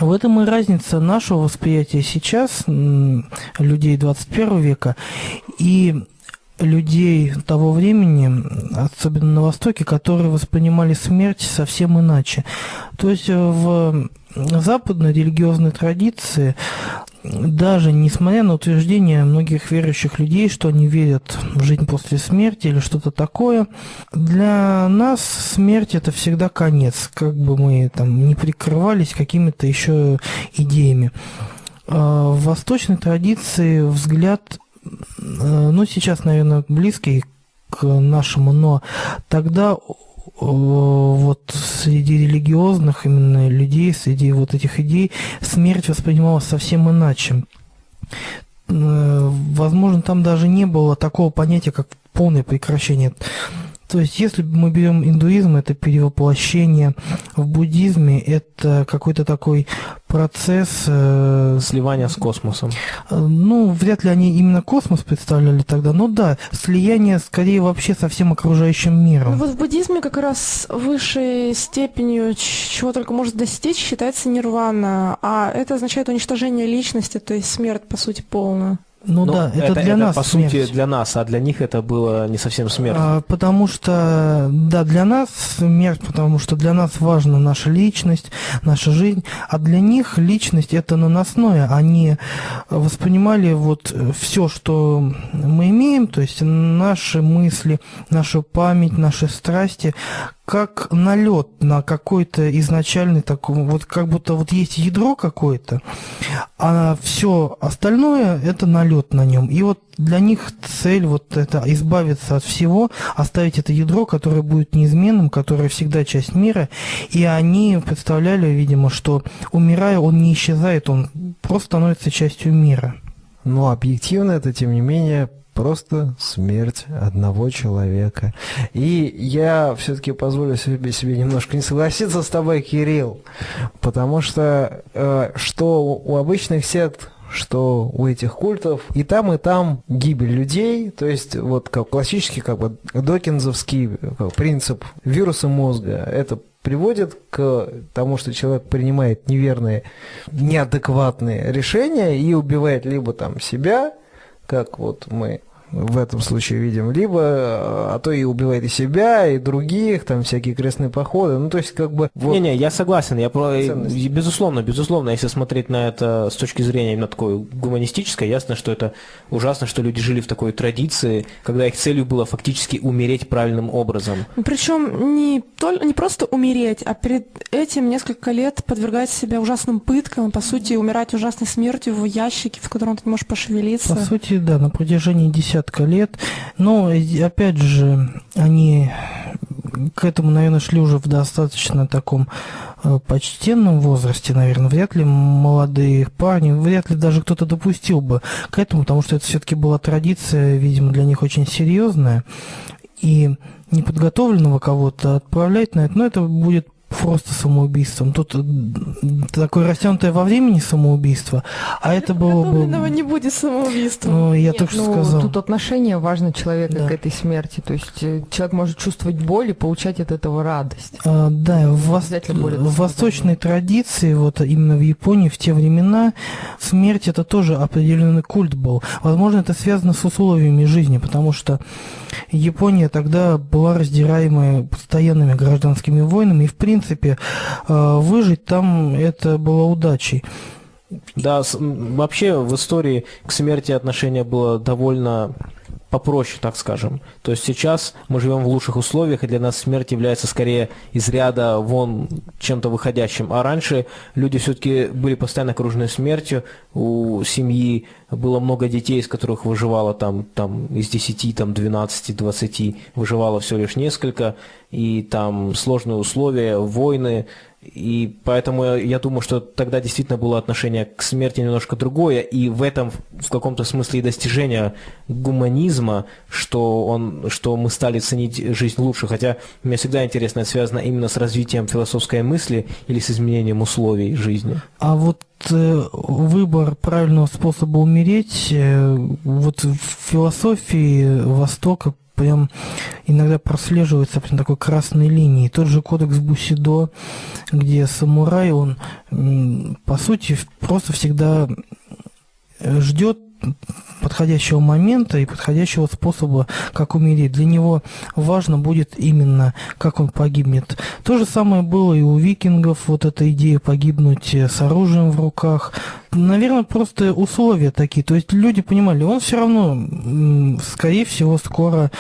В этом и разница нашего восприятия сейчас, людей 21 века, и людей того времени, особенно на Востоке, которые воспринимали смерть совсем иначе. То есть э, в западной религиозной традиции даже несмотря на утверждение многих верующих людей, что они верят в жизнь после смерти или что-то такое, для нас смерть это всегда конец, как бы мы там не прикрывались какими-то еще идеями. А, в восточной традиции взгляд, э, ну сейчас, наверное, близкий к нашему, но тогда вот среди религиозных именно людей, среди вот этих идей, смерть воспринималась совсем иначе. Э, возможно, там даже не было такого понятия, как полное прекращение то есть, если мы берем индуизм, это перевоплощение. В буддизме это какой-то такой процесс... Э, Сливания с космосом. Э, ну, вряд ли они именно космос представляли тогда, но да, слияние скорее вообще со всем окружающим миром. Ну, вот в буддизме как раз высшей степенью, чего только может достичь, считается нирвана, а это означает уничтожение личности, то есть смерть, по сути, полная. Ну, ну да, это, это для это, нас по смерть. сути для нас, а для них это было не совсем смерть. А, потому что, да, для нас смерть, потому что для нас важна наша личность, наша жизнь, а для них личность это наносное. Они воспринимали вот все, что мы имеем, то есть наши мысли, нашу память, наши страсти, как налет на какой-то изначальный такой, вот как будто вот есть ядро какое-то, а все остальное это налет на нем. И вот для них цель вот это избавиться от всего, оставить это ядро, которое будет неизменным, которое всегда часть мира. И они представляли, видимо, что умирая, он не исчезает, он просто становится частью мира. Но объективно это, тем не менее, Просто смерть одного человека. И я все-таки позволю себе, себе немножко не согласиться с тобой, Кирилл, потому что э, что у обычных сект что у этих культов и там, и там гибель людей, то есть вот как классический как бы докинзовский принцип вируса мозга, это приводит к тому, что человек принимает неверные, неадекватные решения и убивает либо там себя, как вот мы в этом случае видим, либо, а то и убивает и себя, и других, там всякие крестные походы, ну то есть как бы... Вот Не-не, я согласен, я про... безусловно, безусловно, если смотреть на это с точки зрения именно такой гуманистической, ясно, что это ужасно, что люди жили в такой традиции, когда их целью было фактически умереть правильным образом. Причем не, только, не просто умереть, а перед этим несколько лет подвергать себя ужасным пыткам, по сути, умирать ужасной смертью в ящике, в котором ты не можешь пошевелиться. По сути, да, на протяжении десятых десятка лет. Но, опять же, они к этому, наверное, шли уже в достаточно таком э, почтенном возрасте, наверное, вряд ли молодые парни, вряд ли даже кто-то допустил бы к этому, потому что это все-таки была традиция, видимо, для них очень серьезная. И неподготовленного кого-то отправлять на это, но это будет просто самоубийством. Тут э, такое растянутое во времени самоубийство, а это было бы... не будет самоубийством. Ну, я Нет, только что ну, сказал. Тут отношение важно человека да. к этой смерти. То есть э, человек может чувствовать боль и получать от этого радость. А, да, в, вос... в восточной традиции, вот именно в Японии в те времена, смерть это тоже определенный культ был. Возможно, это связано с условиями жизни, потому что Япония тогда была раздираемая постоянными гражданскими войнами, и в принципе принципе, э, выжить там это было удачей. Да, вообще в истории к смерти отношение было довольно попроще, так скажем. То есть сейчас мы живем в лучших условиях, и для нас смерть является скорее из ряда вон чем-то выходящим. А раньше люди все-таки были постоянно окружены смертью, у семьи было много детей, из которых выживало там, там из 10, там 12, 20, выживало всего лишь несколько, и там сложные условия, войны, и поэтому я думаю, что тогда действительно было отношение к смерти немножко другое, и в этом в каком-то смысле и достижение гуманизма, что, он, что мы стали ценить жизнь лучше, хотя мне всегда интересно, это связано именно с развитием философской мысли или с изменением условий жизни. А вот э, выбор правильного способа умереть, э, вот в философии Востока прям иногда прослеживается прям такой красной линией. Тот же кодекс Бусидо, где самурай, он по сути просто всегда ждет подходящего момента и подходящего способа, как умереть. Для него важно будет именно, как он погибнет. То же самое было и у викингов, вот эта идея погибнуть с оружием в руках. Наверное, просто условия такие. То есть люди понимали, он все равно, скорее всего, скоро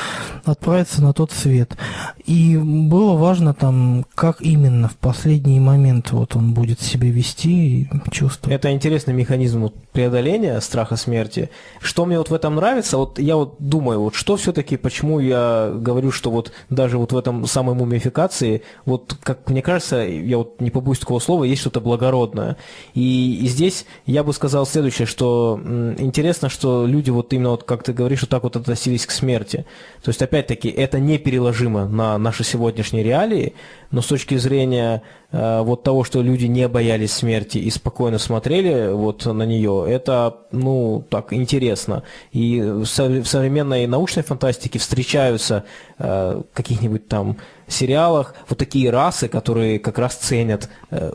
отправится на тот свет. И было важно там, как именно в последний момент вот он будет себя вести и чувствовать. Это интересный механизм преодоления страха смерти. Что мне вот в этом нравится, вот я вот думаю, вот что все-таки, почему я говорю, что вот даже вот в этом самой мумификации, вот как мне кажется, я вот не побоюсь такого слова, есть что-то благородное. И, и здесь я бы сказал следующее, что м, интересно, что люди вот именно вот, как ты говоришь, вот так вот относились к смерти. То есть, опять-таки, это непереложимо на наши сегодняшние реалии, но с точки зрения э, вот того, что люди не боялись смерти и спокойно смотрели вот на нее, это, ну, так, интересно. И в современной научной фантастике встречаются э, каких-нибудь там сериалах вот такие расы, которые как раз ценят э,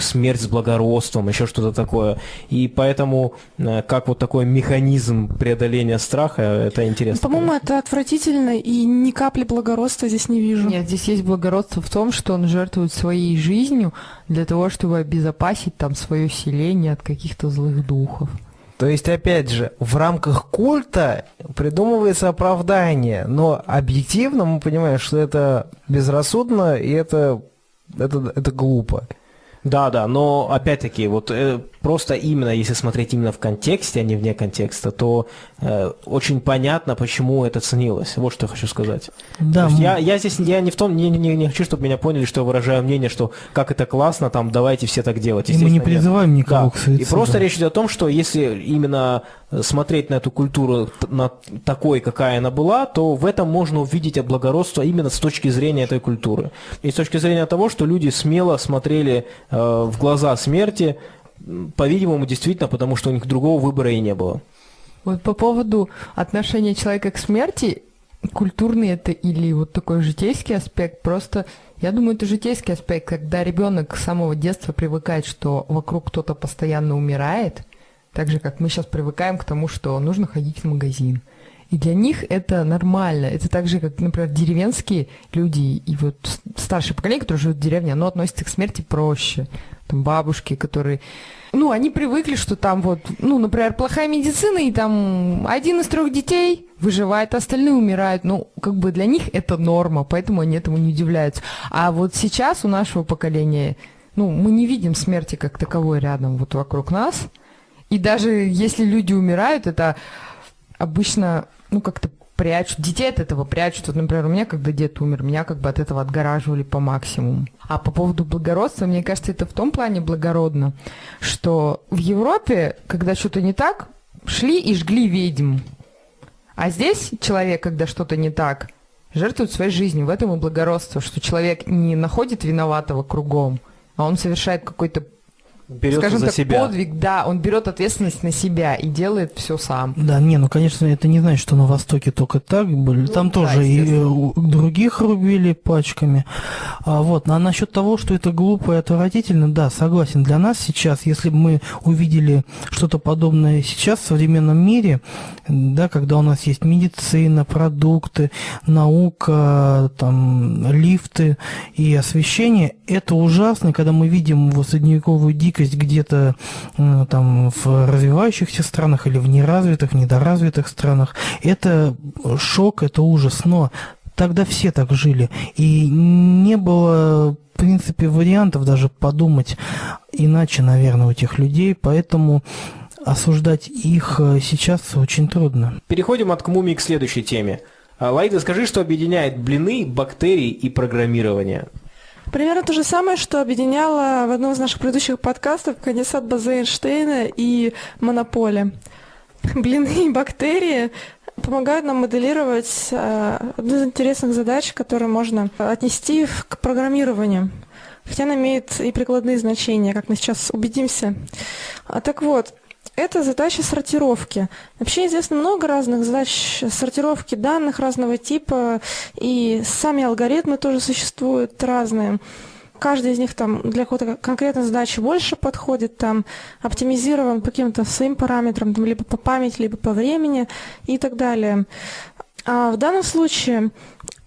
смерть с благородством, еще что-то такое. И поэтому э, как вот такой механизм преодоления страха, это интересно. По-моему, это отвратительно, и ни капли благородства здесь не вижу. Нет, здесь есть благородство в том, что он жертвует своей жизнью для того, чтобы обезопасить там свое селение от каких-то злых духов. То есть, опять же, в рамках культа придумывается оправдание, но объективно мы понимаем, что это безрассудно и это, это, это глупо. Да, да, но опять-таки, вот э, просто именно, если смотреть именно в контексте, а не вне контекста, то э, очень понятно, почему это ценилось. Вот что я хочу сказать. Да, мы... я, я здесь я не в том, не, не, не хочу, чтобы меня поняли, что я выражаю мнение, что как это классно, там давайте все так делать. И мы не призываем нет. никого да. к суициду. И просто речь идет о том, что если именно смотреть на эту культуру на такой, какая она была, то в этом можно увидеть благородство именно с точки зрения этой культуры. И с точки зрения того, что люди смело смотрели э, в глаза смерти, по-видимому, действительно, потому что у них другого выбора и не было. Вот по поводу отношения человека к смерти, культурный это или вот такой житейский аспект, просто я думаю, это житейский аспект, когда ребенок с самого детства привыкает, что вокруг кто-то постоянно умирает, так же, как мы сейчас привыкаем к тому, что нужно ходить в магазин. И для них это нормально. Это так же, как, например, деревенские люди и вот старшее поколение, которые живут в деревне, оно относится к смерти проще. Там бабушки, которые... Ну, они привыкли, что там вот, ну, например, плохая медицина, и там один из трех детей выживает, остальные умирают. Ну, как бы для них это норма, поэтому они этому не удивляются. А вот сейчас у нашего поколения, ну, мы не видим смерти как таковой рядом вот вокруг нас – и даже если люди умирают, это обычно, ну, как-то прячут, детей от этого прячут. Вот, например, у меня, когда дед умер, меня как бы от этого отгораживали по максимуму. А по поводу благородства, мне кажется, это в том плане благородно, что в Европе, когда что-то не так, шли и жгли ведьм. А здесь человек, когда что-то не так, жертвует своей жизнью. В этом и благородство, что человек не находит виноватого кругом, а он совершает какой-то берет скажем за так, себя. подвиг, да, он берет ответственность на себя и делает все сам. Да, не, ну, конечно, это не значит, что на Востоке только так были. Там Ну, тоже да, и естественно. э, других рубили пачками. А, вот, а насчет того, что это глупо и отвратительно, да, согласен. Для нас сейчас, если бы мы увидели что-то подобное сейчас в современном мире, да, когда у нас есть медицина, продукты, наука, там, лифты и освещение, это ужасно, когда мы видим его средневековую дикость где-то э, там в развивающихся странах или в неразвитых, недоразвитых странах. Это шок, это ужас, но тогда все так жили. И не было, в принципе, вариантов даже подумать иначе, наверное, у тех людей, поэтому осуждать их э, сейчас очень трудно. Переходим от мумии к следующей теме. А, Лаида, скажи, что объединяет блины, бактерии и программирование. Примерно то же самое, что объединяло в одном из наших предыдущих подкастов конденсат базы Эйнштейна и монополия. Блины и бактерии помогают нам моделировать э, одну из интересных задач, которые можно отнести к программированию. Хотя она имеет и прикладные значения, как мы сейчас убедимся. А, так вот, это задача сортировки. Вообще известно много разных задач сортировки данных разного типа, и сами алгоритмы тоже существуют разные. каждый из них там для какой-то конкретной задачи больше подходит, там оптимизирован по каким-то своим параметрам, там, либо по памяти, либо по времени и так далее. А в данном случае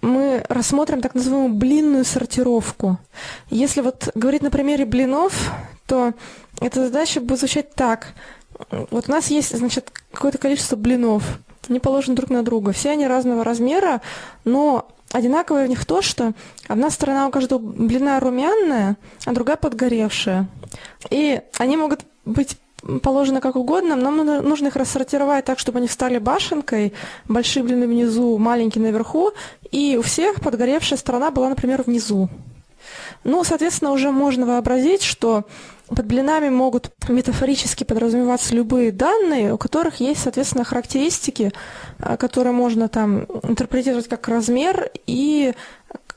мы рассмотрим так называемую блинную сортировку. Если вот говорить на примере блинов, то эта задача будет звучать так. Вот у нас есть, значит, какое-то количество блинов. Они положены друг на друга. Все они разного размера, но одинаковое в них то, что одна сторона у каждого блина румяная, а другая подгоревшая. И они могут быть положены как угодно, нам нужно их рассортировать так, чтобы они встали башенкой, большие блины внизу, маленькие наверху, и у всех подгоревшая сторона была, например, внизу. Ну, соответственно, уже можно вообразить, что под блинами могут метафорически подразумеваться любые данные, у которых есть, соответственно, характеристики, а, которые можно там интерпретировать как размер и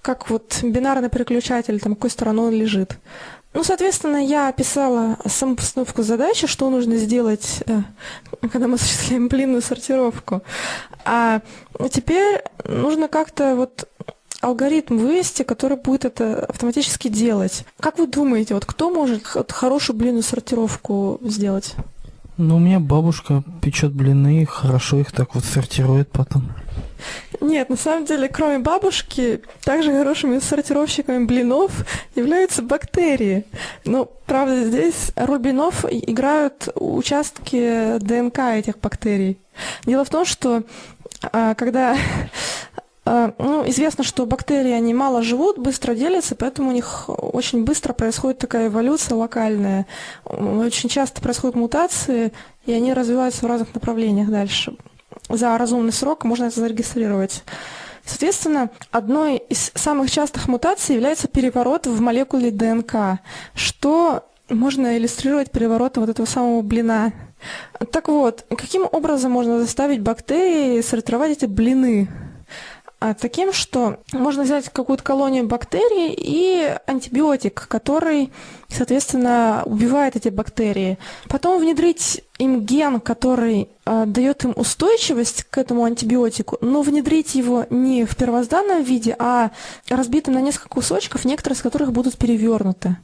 как вот бинарный переключатель, там, какой стороной он лежит. Ну, соответственно, я описала саму постановку задачи, что нужно сделать, э, когда мы осуществляем блинную сортировку. А теперь нужно как-то вот алгоритм вывести, который будет это автоматически делать. Как вы думаете, вот кто может хорошую блинную сортировку сделать? Ну, у меня бабушка печет блины, хорошо их так вот сортирует потом. Нет, на самом деле, кроме бабушки, также хорошими сортировщиками блинов являются бактерии. Но, правда, здесь роль блинов играют участки ДНК этих бактерий. Дело в том, что а, когда ну, известно, что бактерии, они мало живут, быстро делятся, поэтому у них очень быстро происходит такая эволюция локальная. Очень часто происходят мутации, и они развиваются в разных направлениях дальше. За разумный срок можно это зарегистрировать. Соответственно, одной из самых частых мутаций является переворот в молекуле ДНК, что можно иллюстрировать переворотом вот этого самого блина. Так вот, каким образом можно заставить бактерии сортировать эти блины? А, таким, что можно взять какую-то колонию бактерий и антибиотик, который, соответственно, убивает эти бактерии. Потом внедрить им ген, который э, дает им устойчивость к этому антибиотику, но внедрить его не в первозданном виде, а разбитым на несколько кусочков, некоторые из которых будут перевернуты.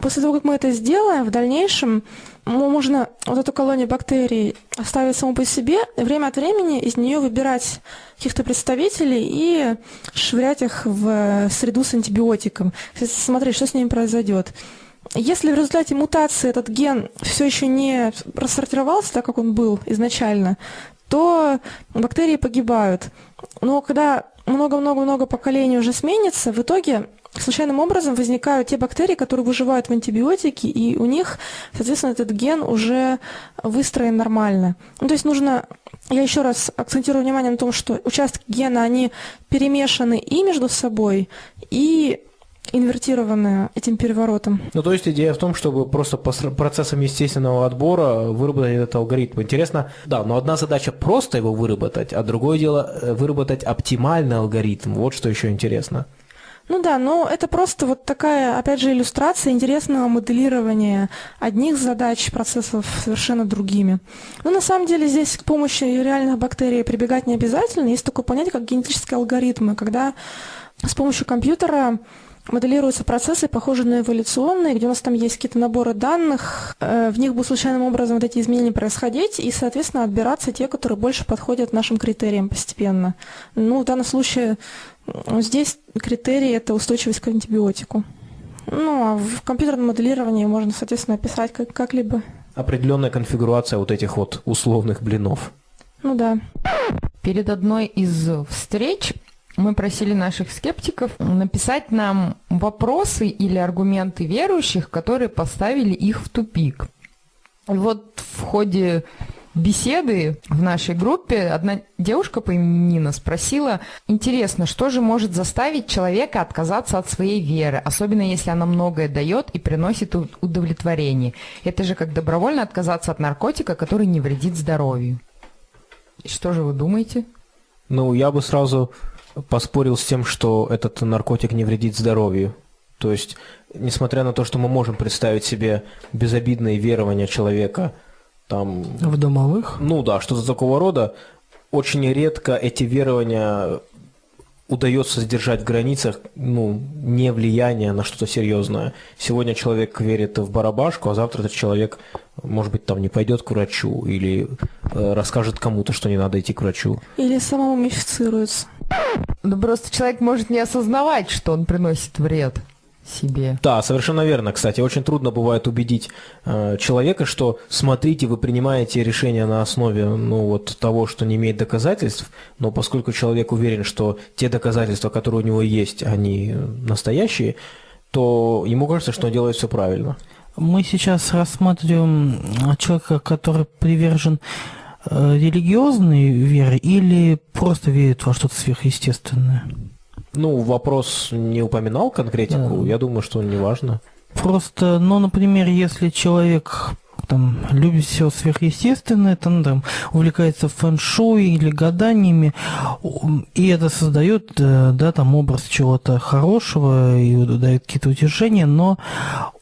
После того, как мы это сделаем, в дальнейшем можно вот эту колонию бактерий оставить саму по себе, время от времени из нее выбирать каких-то представителей и швырять их в среду с антибиотиком. Смотреть, что с ними произойдет. Если в результате мутации этот ген все еще не рассортировался так, как он был изначально, то бактерии погибают. Но когда много-много-много поколений уже сменится, в итоге случайным образом возникают те бактерии, которые выживают в антибиотике, и у них, соответственно, этот ген уже выстроен нормально. Ну, то есть нужно, я еще раз акцентирую внимание на том, что участки гена, они перемешаны и между собой, и инвертированы этим переворотом. Ну, то есть идея в том, чтобы просто по процессам естественного отбора выработать этот алгоритм. Интересно, да, но одна задача просто его выработать, а другое дело э, выработать оптимальный алгоритм. Вот что еще интересно. Ну да, но это просто вот такая, опять же, иллюстрация интересного моделирования одних задач процессов совершенно другими. Но на самом деле здесь к помощи реальных бактерий прибегать не обязательно. Есть такое понятие, как генетические алгоритмы, когда с помощью компьютера моделируются процессы, похожие на эволюционные, где у нас там есть какие-то наборы данных, э, в них будут случайным образом вот эти изменения происходить, и, соответственно, отбираться те, которые больше подходят нашим критериям постепенно. Ну, в данном случае здесь критерий – это устойчивость к антибиотику. Ну, а в компьютерном моделировании можно, соответственно, описать как- как-либо. Определенная конфигурация вот этих вот условных блинов. Ну да. Перед одной из встреч мы просили наших скептиков написать нам вопросы или аргументы верующих, которые поставили их в тупик. И вот в ходе беседы в нашей группе одна девушка по имени Нина спросила, интересно, что же может заставить человека отказаться от своей веры, особенно если она многое дает и приносит удовлетворение. Это же как добровольно отказаться от наркотика, который не вредит здоровью. Что же вы думаете? Ну, я бы сразу поспорил с тем, что этот наркотик не вредит здоровью. То есть, несмотря на то, что мы можем представить себе безобидные верования человека, там... В домовых? Ну да, что-то такого рода, очень редко эти верования удается сдержать в границах ну, не влияние на что-то серьезное. Сегодня человек верит в барабашку, а завтра этот человек, может быть, там не пойдет к врачу или э, расскажет кому-то, что не надо идти к врачу. Или самому мифицируется. Ну просто человек может не осознавать, что он приносит вред себе. Да, совершенно верно. Кстати, очень трудно бывает убедить э, человека, что смотрите, вы принимаете решение на основе ну, вот, того, что не имеет доказательств, но поскольку человек уверен, что те доказательства, которые у него есть, они настоящие, то ему кажется, что он делает все правильно. Мы сейчас рассматриваем человека, который привержен религиозной вере или просто верит во что-то сверхъестественное? Ну, вопрос не упоминал конкретику, да. я думаю, что не важно. Просто, ну, например, если человек там любит все сверхъестественное, там, там увлекается фэн-шуй или гаданиями, и это создает, э, да, там образ чего-то хорошего и дает какие-то утешения, но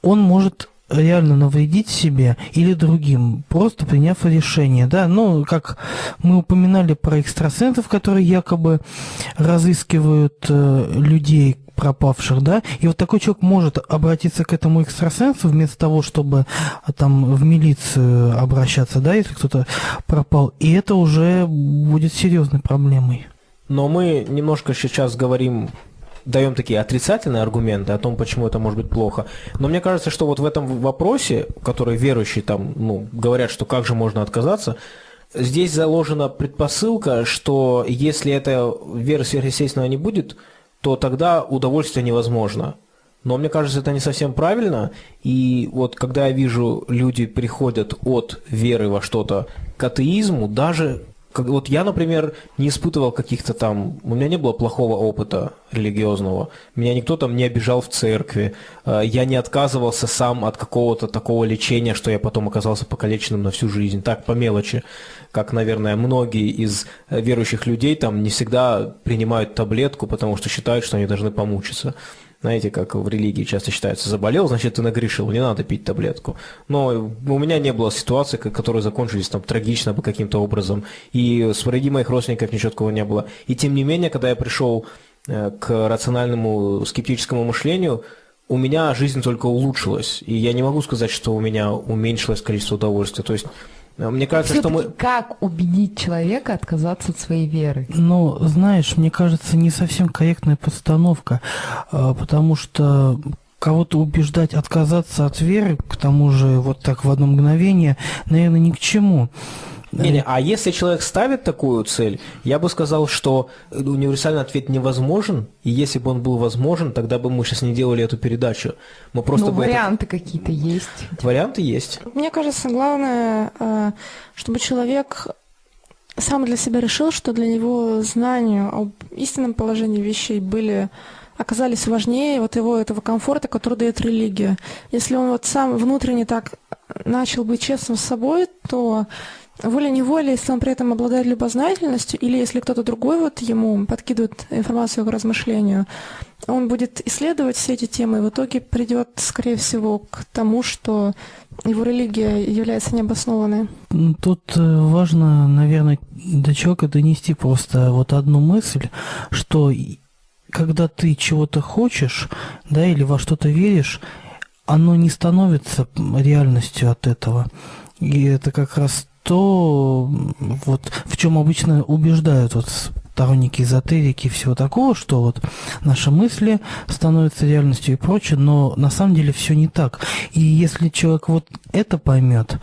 он может реально навредить себе или другим, просто приняв решение, да, ну, как мы упоминали про экстрасенсов, которые якобы разыскивают э, людей пропавших, да, и вот такой человек может обратиться к этому экстрасенсу вместо того, чтобы а, там в милицию обращаться, да, если кто-то пропал, и это уже будет серьезной проблемой. Но мы немножко сейчас говорим даем такие отрицательные аргументы о том, почему это может быть плохо. Но мне кажется, что вот в этом вопросе, который верующие там, ну, говорят, что как же можно отказаться, здесь заложена предпосылка, что если эта вера сверхъестественного не будет, то тогда удовольствие невозможно. Но мне кажется, это не совсем правильно. И вот когда я вижу, люди приходят от веры во что-то к атеизму, даже как, вот я, например, не испытывал каких-то там, у меня не было плохого опыта религиозного, меня никто там не обижал в церкви, э, я не отказывался сам от какого-то такого лечения, что я потом оказался покалеченным на всю жизнь, так по мелочи, как, наверное, многие из верующих людей там не всегда принимают таблетку, потому что считают, что они должны помучиться. Знаете, как в религии часто считается, заболел, значит, ты нагрешил, не надо пить таблетку. Но у меня не было ситуации, которые закончились там трагично бы каким-то образом, и среди моих родственников ничего такого не было. И тем не менее, когда я пришел э, к рациональному скептическому мышлению, у меня жизнь только улучшилась, и я не могу сказать, что у меня уменьшилось количество удовольствия. То есть мне кажется, что мы... Как убедить человека отказаться от своей веры? Ну, знаешь, мне кажется, не совсем корректная постановка, а, потому что кого-то убеждать отказаться от веры, к тому же вот так в одно мгновение, наверное, ни к чему. Не, не, а если человек ставит такую цель, я бы сказал, что универсальный ответ невозможен, и если бы он был возможен, тогда бы мы сейчас не делали эту передачу. Мы просто ну, бы варианты это... какие-то есть. Варианты есть. Мне кажется, главное, э, чтобы человек сам для себя решил, что для него знания об истинном положении вещей были оказались важнее вот его этого комфорта, который дает религия. Если он вот сам внутренне так начал быть честным с собой, то волей-неволей, если он при этом обладает любознательностью, или если кто-то другой вот ему подкидывает информацию к размышлению, он будет исследовать все эти темы и в итоге придет, скорее всего, к тому, что его религия является необоснованной. Тут э, важно, наверное, до человека донести просто вот одну мысль, что когда ты чего-то хочешь, да, или во что-то веришь, оно не становится реальностью от этого. И это как раз то, вот в чем обычно убеждают вот сторонники эзотерики и всего такого, что вот наши мысли становятся реальностью и прочее, но на самом деле все не так. И если человек вот это поймет,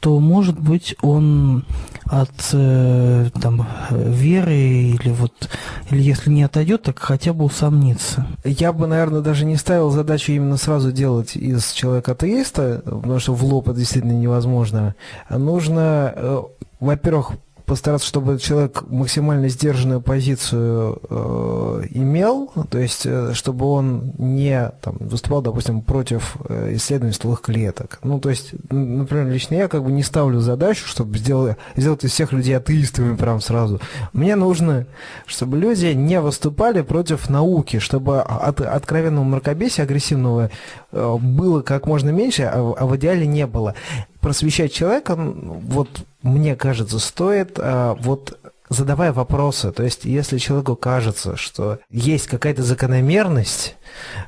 то, может быть, он от э, там, веры или вот, или если не отойдет, так хотя бы усомнится. Я бы, наверное, даже не ставил задачу именно сразу делать из человека атеиста, потому что в лоб это действительно невозможно. Нужно, э, во-первых, постараться, чтобы человек максимально сдержанную позицию э, имел, то есть э, чтобы он не там, выступал, допустим, против э, исследований стволовых клеток. Ну, то есть, например, лично я как бы не ставлю задачу, чтобы сделать, сделать из всех людей атеистами прям сразу. Мне нужно, чтобы люди не выступали против науки, чтобы от откровенного мракобесия, агрессивного э, было как можно меньше, а, а в идеале не было просвещать человека, вот мне кажется, стоит а, вот задавая вопросы, то есть если человеку кажется, что есть какая-то закономерность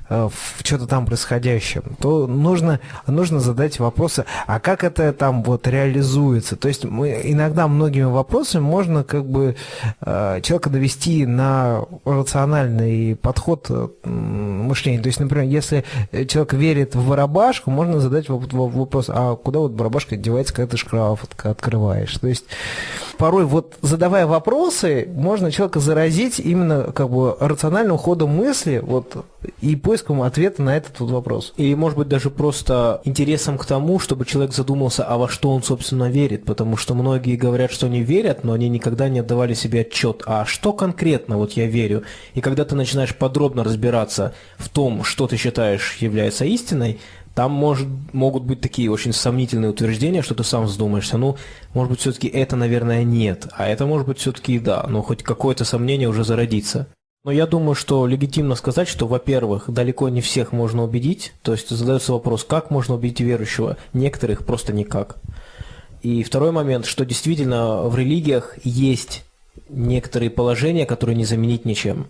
в что-то там происходящем, то нужно, нужно задать вопросы, а как это там вот реализуется? То есть мы, иногда многими вопросами можно как бы э, человека довести на рациональный подход э, мышления. То есть, например, если человек верит в барабашку, можно задать вопрос, а куда вот барабашка девается, когда ты шкаф открываешь? То есть порой вот задавая вопросы, можно человека заразить именно как бы рациональным ходом мысли вот, и поиском ответа на этот вот вопрос. И, может быть, даже просто интересом к тому, чтобы человек задумался, а во что он, собственно, верит, потому что многие говорят, что они верят, но они никогда не отдавали себе отчет, а что конкретно вот я верю. И когда ты начинаешь подробно разбираться в том, что ты считаешь является истиной, там может, могут быть такие очень сомнительные утверждения, что ты сам вздумаешься. Ну, может быть, все-таки это, наверное, нет, а это может быть все-таки да, но хоть какое-то сомнение уже зародится. Но я думаю, что легитимно сказать, что, во-первых, далеко не всех можно убедить, то есть задается вопрос, как можно убедить верующего, некоторых просто никак. И второй момент, что действительно в религиях есть некоторые положения, которые не заменить ничем.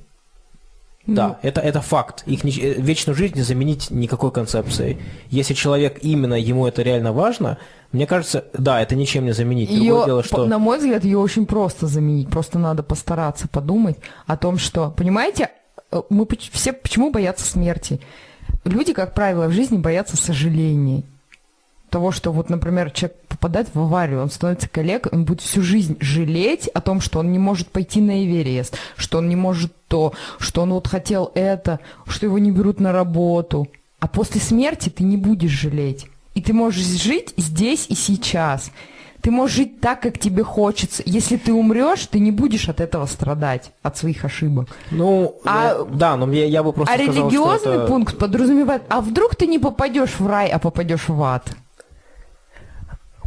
Да, ну. это, это факт. Их не, э, вечную жизнь не заменить никакой концепцией. Если человек именно, ему это реально важно, мне кажется, да, это ничем не заменить. Ее, дело, что... На мой взгляд, ее очень просто заменить. Просто надо постараться подумать о том, что... Понимаете, э, мы все почему боятся смерти? Люди, как правило, в жизни боятся сожалений того, что вот, например, человек попадает в аварию, он становится коллег, он будет всю жизнь жалеть о том, что он не может пойти на Эверест, что он не может то, что он вот хотел это, что его не берут на работу. А после смерти ты не будешь жалеть. И ты можешь жить здесь и сейчас. Ты можешь жить так, как тебе хочется. Если ты умрешь, ты не будешь от этого страдать, от своих ошибок. Ну, а, да, но я, я бы просто А сказал, религиозный это... пункт подразумевает, а вдруг ты не попадешь в рай, а попадешь в ад?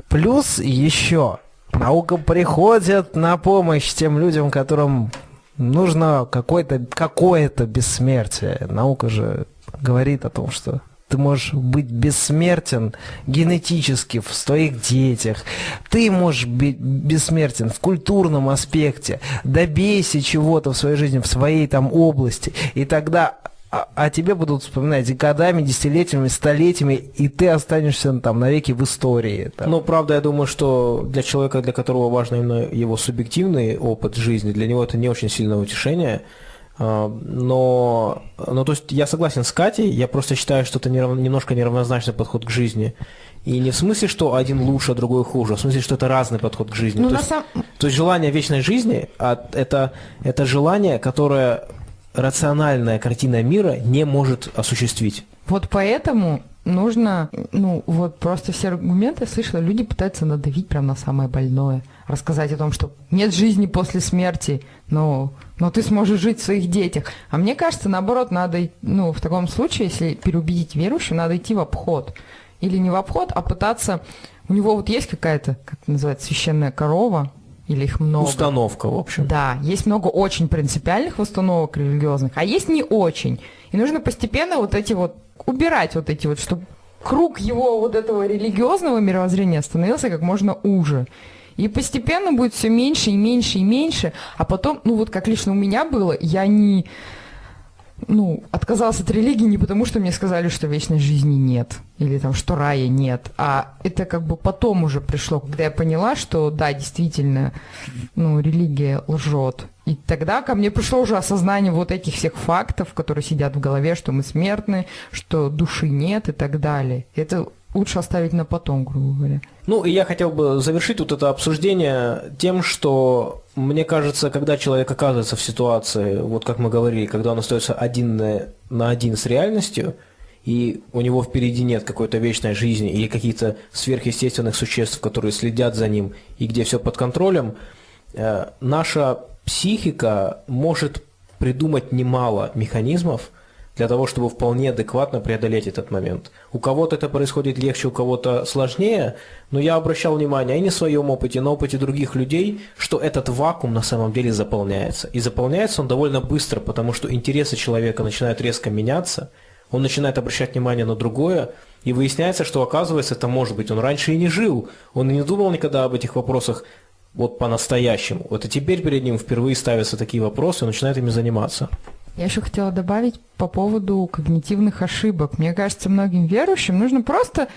Плюс еще наука приходит на помощь тем людям, которым нужно какое-то какое бессмертие. Наука же говорит о том, что ты можешь быть бессмертен генетически в своих детях. Ты можешь быть бессмертен в культурном аспекте. Добейся чего-то в своей жизни, в своей там области. И тогда а, а тебе будут вспоминать годами, десятилетиями, столетиями, и ты останешься там навеки в истории. Там. Ну, правда, я думаю, что для человека, для которого важно именно его субъективный опыт жизни, для него это не очень сильное утешение. А, но, ну, то есть я согласен с Катей, я просто считаю, что это немножко неравнозначный подход к жизни. И не в смысле, что один лучше, а другой хуже, а в смысле, что это разный подход к жизни. Ну, то, есть, сам... то есть желание вечной жизни, а это, это желание, которое рациональная картина мира не может осуществить. Вот поэтому нужно, ну, вот просто все аргументы, я слышала, люди пытаются надавить прямо на самое больное. Рассказать о том, что нет жизни после смерти, но, но ты сможешь жить в своих детях. А мне кажется, наоборот, надо, ну, в таком случае, если переубедить верующего, надо идти в обход. Или не в обход, а пытаться... У него вот есть какая-то, как это называется, священная корова, или их много. Установка, в общем. Да, есть много очень принципиальных установок религиозных, а есть не очень. И нужно постепенно вот эти вот убирать вот эти вот, чтобы круг его вот этого религиозного мировоззрения становился как можно уже. И постепенно будет все меньше и меньше и меньше, а потом, ну вот как лично у меня было, я не ну, отказалась от религии не потому, что мне сказали, что вечной жизни нет, или там, что рая нет, а это как бы потом уже пришло, когда я поняла, что да, действительно, ну, религия лжет. И тогда ко мне пришло уже осознание вот этих всех фактов, которые сидят в голове, что мы смертны, что души нет и так далее. Это лучше оставить на потом, грубо говоря. Ну, и я хотел бы завершить вот это обсуждение тем, что мне кажется, когда человек оказывается в ситуации, вот как мы говорили, когда он остается один на, на один с реальностью, и у него впереди нет какой-то вечной жизни или каких-то сверхъестественных существ, которые следят за ним, и где все под контролем, э, наша психика может придумать немало механизмов, для того, чтобы вполне адекватно преодолеть этот момент. У кого-то это происходит легче, у кого-то сложнее, но я обращал внимание и в своем опыте, на опыте других людей, что этот вакуум на самом деле заполняется. И заполняется он довольно быстро, потому что интересы человека начинают резко меняться, он начинает обращать внимание на другое, и выясняется, что оказывается это может быть, он раньше и не жил, он и не думал никогда об этих вопросах вот по-настоящему. Вот и теперь перед ним впервые ставятся такие вопросы, и начинает ими заниматься. Я еще хотела добавить по поводу когнитивных ошибок. Мне кажется, многим верующим нужно просто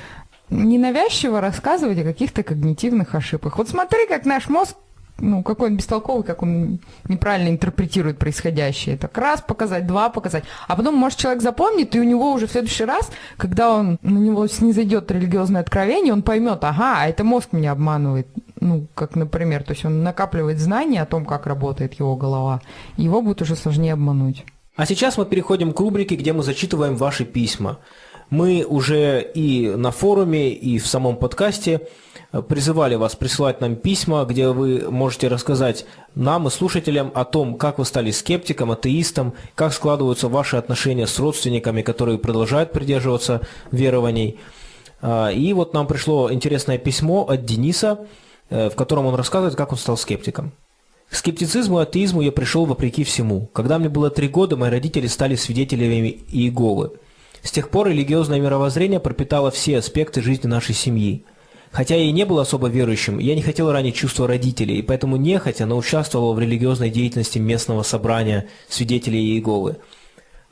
ненавязчиво рассказывать о каких-то когнитивных ошибках. Вот смотри, как наш мозг ну, какой он бестолковый, как он неправильно интерпретирует происходящее. Так раз показать, два показать. А потом, может, человек запомнит, и у него уже в следующий раз, когда он на него снизойдет религиозное откровение, он поймет, ага, а это мозг меня обманывает. Ну, как, например, то есть он накапливает знания о том, как работает его голова, его будет уже сложнее обмануть. А сейчас мы переходим к рубрике, где мы зачитываем ваши письма. Мы уже и на форуме, и в самом подкасте призывали вас присылать нам письма, где вы можете рассказать нам и слушателям о том, как вы стали скептиком, атеистом, как складываются ваши отношения с родственниками, которые продолжают придерживаться верований. А, и вот нам пришло интересное письмо от Дениса, э, в котором он рассказывает, как он стал скептиком. К скептицизму и атеизму я пришел вопреки всему. Когда мне было три года, мои родители стали свидетелями Иеговы. С тех пор религиозное мировоззрение пропитало все аспекты жизни нашей семьи. Хотя я и не был особо верующим, я не хотел ранить чувства родителей, и поэтому нехотя, но участвовал в религиозной деятельности местного собрания свидетелей Иеговы.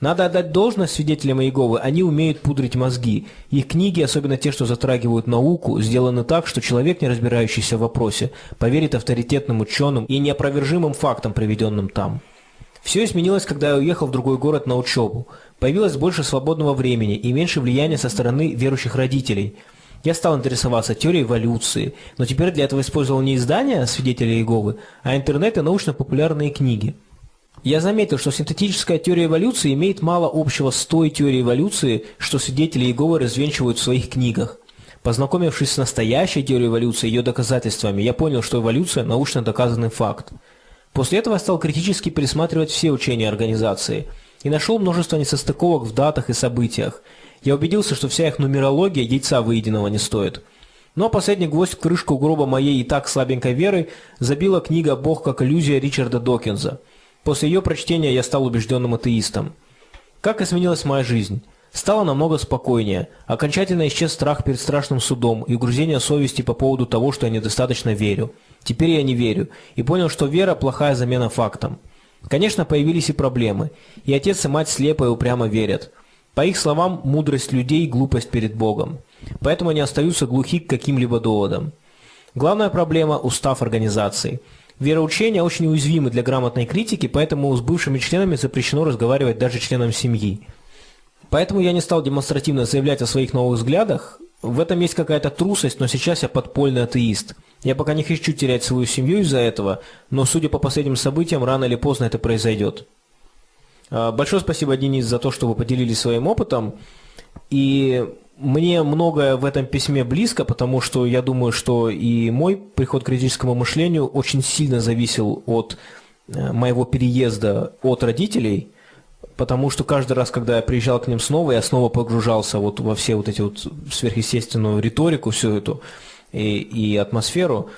Надо отдать должность свидетелям Иеговы, они умеют пудрить мозги. Их книги, особенно те, что затрагивают науку, сделаны так, что человек, не разбирающийся в вопросе, поверит авторитетным ученым и неопровержимым фактам, приведенным там. Все изменилось, когда я уехал в другой город на учебу. Появилось больше свободного времени и меньше влияния со стороны верующих родителей – я стал интересоваться теорией эволюции, но теперь для этого использовал не издания свидетелей Иеговы, а интернет и научно-популярные книги. Я заметил, что синтетическая теория эволюции имеет мало общего с той теорией эволюции, что свидетели Иеговы развенчивают в своих книгах. Познакомившись с настоящей теорией эволюции и ее доказательствами, я понял, что эволюция – научно доказанный факт. После этого я стал критически пересматривать все учения организации и нашел множество несостыковок в датах и событиях – я убедился, что вся их нумерология яйца выеденного не стоит. Ну а последний гвоздь в крышку гроба моей и так слабенькой веры забила книга «Бог как иллюзия» Ричарда Докинза. После ее прочтения я стал убежденным атеистом. Как изменилась моя жизнь? Стало намного спокойнее. Окончательно исчез страх перед страшным судом и угрызение совести по поводу того, что я недостаточно верю. Теперь я не верю. И понял, что вера – плохая замена фактам. Конечно, появились и проблемы. И отец и мать слепо и упрямо верят. По их словам, мудрость людей – глупость перед Богом. Поэтому они остаются глухи к каким-либо доводам. Главная проблема – устав организации. Вероучения очень уязвимы для грамотной критики, поэтому с бывшими членами запрещено разговаривать даже членам семьи. Поэтому я не стал демонстративно заявлять о своих новых взглядах. В этом есть какая-то трусость, но сейчас я подпольный атеист. Я пока не хочу терять свою семью из-за этого, но судя по последним событиям, рано или поздно это произойдет. А, большое спасибо, Денис, за то, что вы поделились своим опытом. И мне многое в этом письме близко, потому что я думаю, что и мой приход к критическому мышлению очень сильно зависел от э, моего переезда от родителей, потому что каждый раз, когда я приезжал к ним снова, я снова погружался вот во все вот эти вот сверхъестественную риторику, всю эту и, и атмосферу.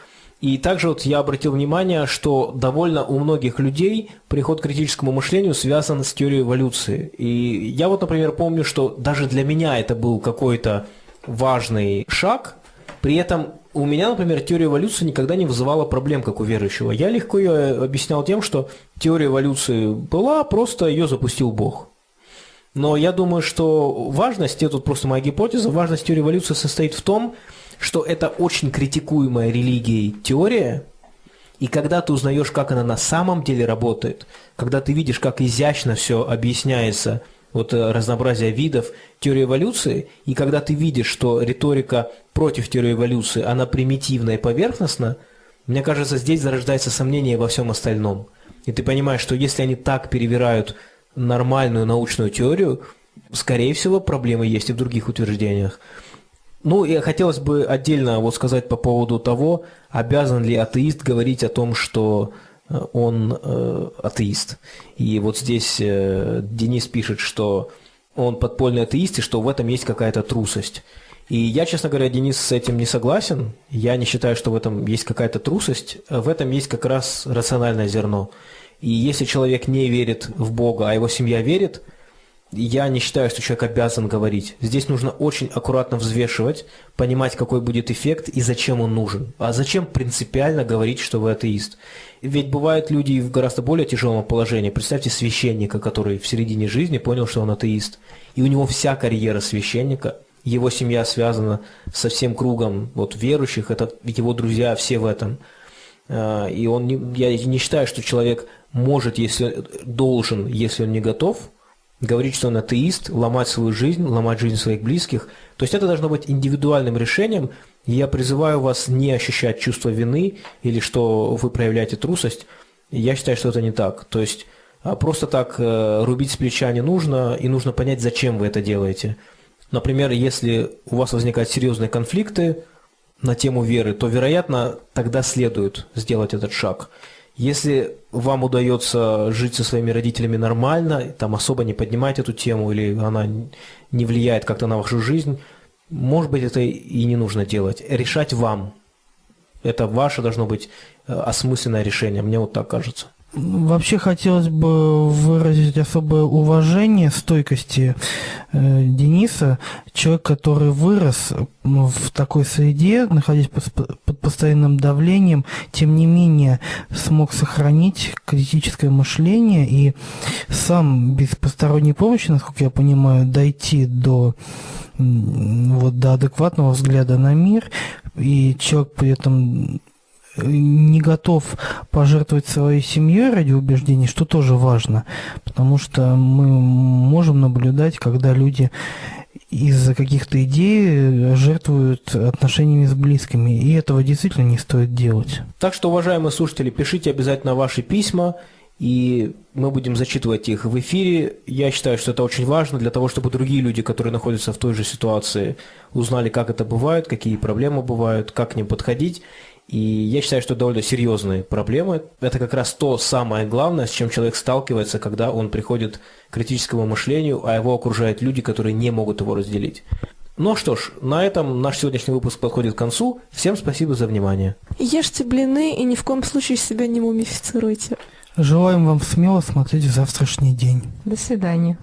И также вот я обратил внимание, что довольно у многих людей приход к критическому мышлению связан с теорией эволюции. И я вот, например, помню, что даже для меня это был какой-то важный шаг, при этом у меня, например, теория эволюции никогда не вызывала проблем, как у верующего. Я легко ее объяснял тем, что теория эволюции была, просто ее запустил Бог. Но я думаю, что важность, это тут просто моя гипотеза, важность теории эволюции состоит в том, что это очень критикуемая религией теория, и когда ты узнаешь, как она на самом деле работает, когда ты видишь, как изящно все объясняется, вот э, разнообразие видов теории эволюции, и когда ты видишь, что риторика против теории эволюции, она примитивна и поверхностна, мне кажется, здесь зарождается сомнение во всем остальном. И ты понимаешь, что если они так перевирают нормальную научную теорию, скорее всего, проблемы есть и в других утверждениях. Ну, и хотелось бы отдельно вот сказать по поводу того, обязан ли атеист говорить о том, что э, он э, атеист. И вот здесь э, Денис пишет, что он подпольный атеист, и что в этом есть какая-то трусость. И я, честно говоря, Денис, с этим не согласен. Я не считаю, что в этом есть какая-то трусость. В этом есть как раз рациональное зерно. И если человек не верит в Бога, а его семья верит – я не считаю, что человек обязан говорить. Здесь нужно очень аккуратно взвешивать, понимать, какой будет эффект и зачем он нужен. А зачем принципиально говорить, что вы атеист? Ведь бывают люди в гораздо более тяжелом положении. Представьте священника, который в середине жизни понял, что он атеист. И у него вся карьера священника, его семья связана со всем кругом вот, верующих, это его друзья, все в этом. А, и он не, я не считаю, что человек может, если должен, если он не готов – говорить, что он атеист, ломать свою жизнь, ломать жизнь своих близких. То есть это должно быть индивидуальным решением. Я призываю вас не ощущать чувство вины или что вы проявляете трусость. Я считаю, что это не так. То есть а, просто так э, рубить с плеча не нужно, и нужно понять, зачем вы это делаете. Например, если у вас возникают серьезные конфликты на тему веры, то, вероятно, тогда следует сделать этот шаг. Если вам удается жить со своими родителями нормально, там особо не поднимать эту тему, или она не влияет как-то на вашу жизнь, может быть, это и не нужно делать. Решать вам. Это ваше должно быть э, осмысленное решение, мне вот так кажется. Вообще хотелось бы выразить особое уважение стойкости э, Дениса, человек, который вырос в такой среде, находясь под, под постоянным давлением, тем не менее смог сохранить критическое мышление и сам без посторонней помощи, насколько я понимаю, дойти до вот до адекватного взгляда на мир, и человек при этом не готов пожертвовать своей семьей ради убеждений, что тоже важно, потому что мы можем наблюдать, когда люди из-за каких-то идей жертвуют отношениями с близкими, и этого действительно не стоит делать. Так что, уважаемые слушатели, пишите обязательно ваши письма, и мы будем зачитывать их в эфире. Я считаю, что это очень важно для того, чтобы другие люди, которые находятся в той же ситуации, узнали, как это бывает, какие проблемы бывают, как к ним подходить. И я считаю, что это довольно серьезные проблемы. Это как раз то самое главное, с чем человек сталкивается, когда он приходит к критическому мышлению, а его окружают люди, которые не могут его разделить. Ну что ж, на этом наш сегодняшний выпуск подходит к концу. Всем спасибо за внимание. Ешьте блины и ни в коем случае себя не мумифицируйте. Желаем вам смело смотреть в завтрашний день. До свидания.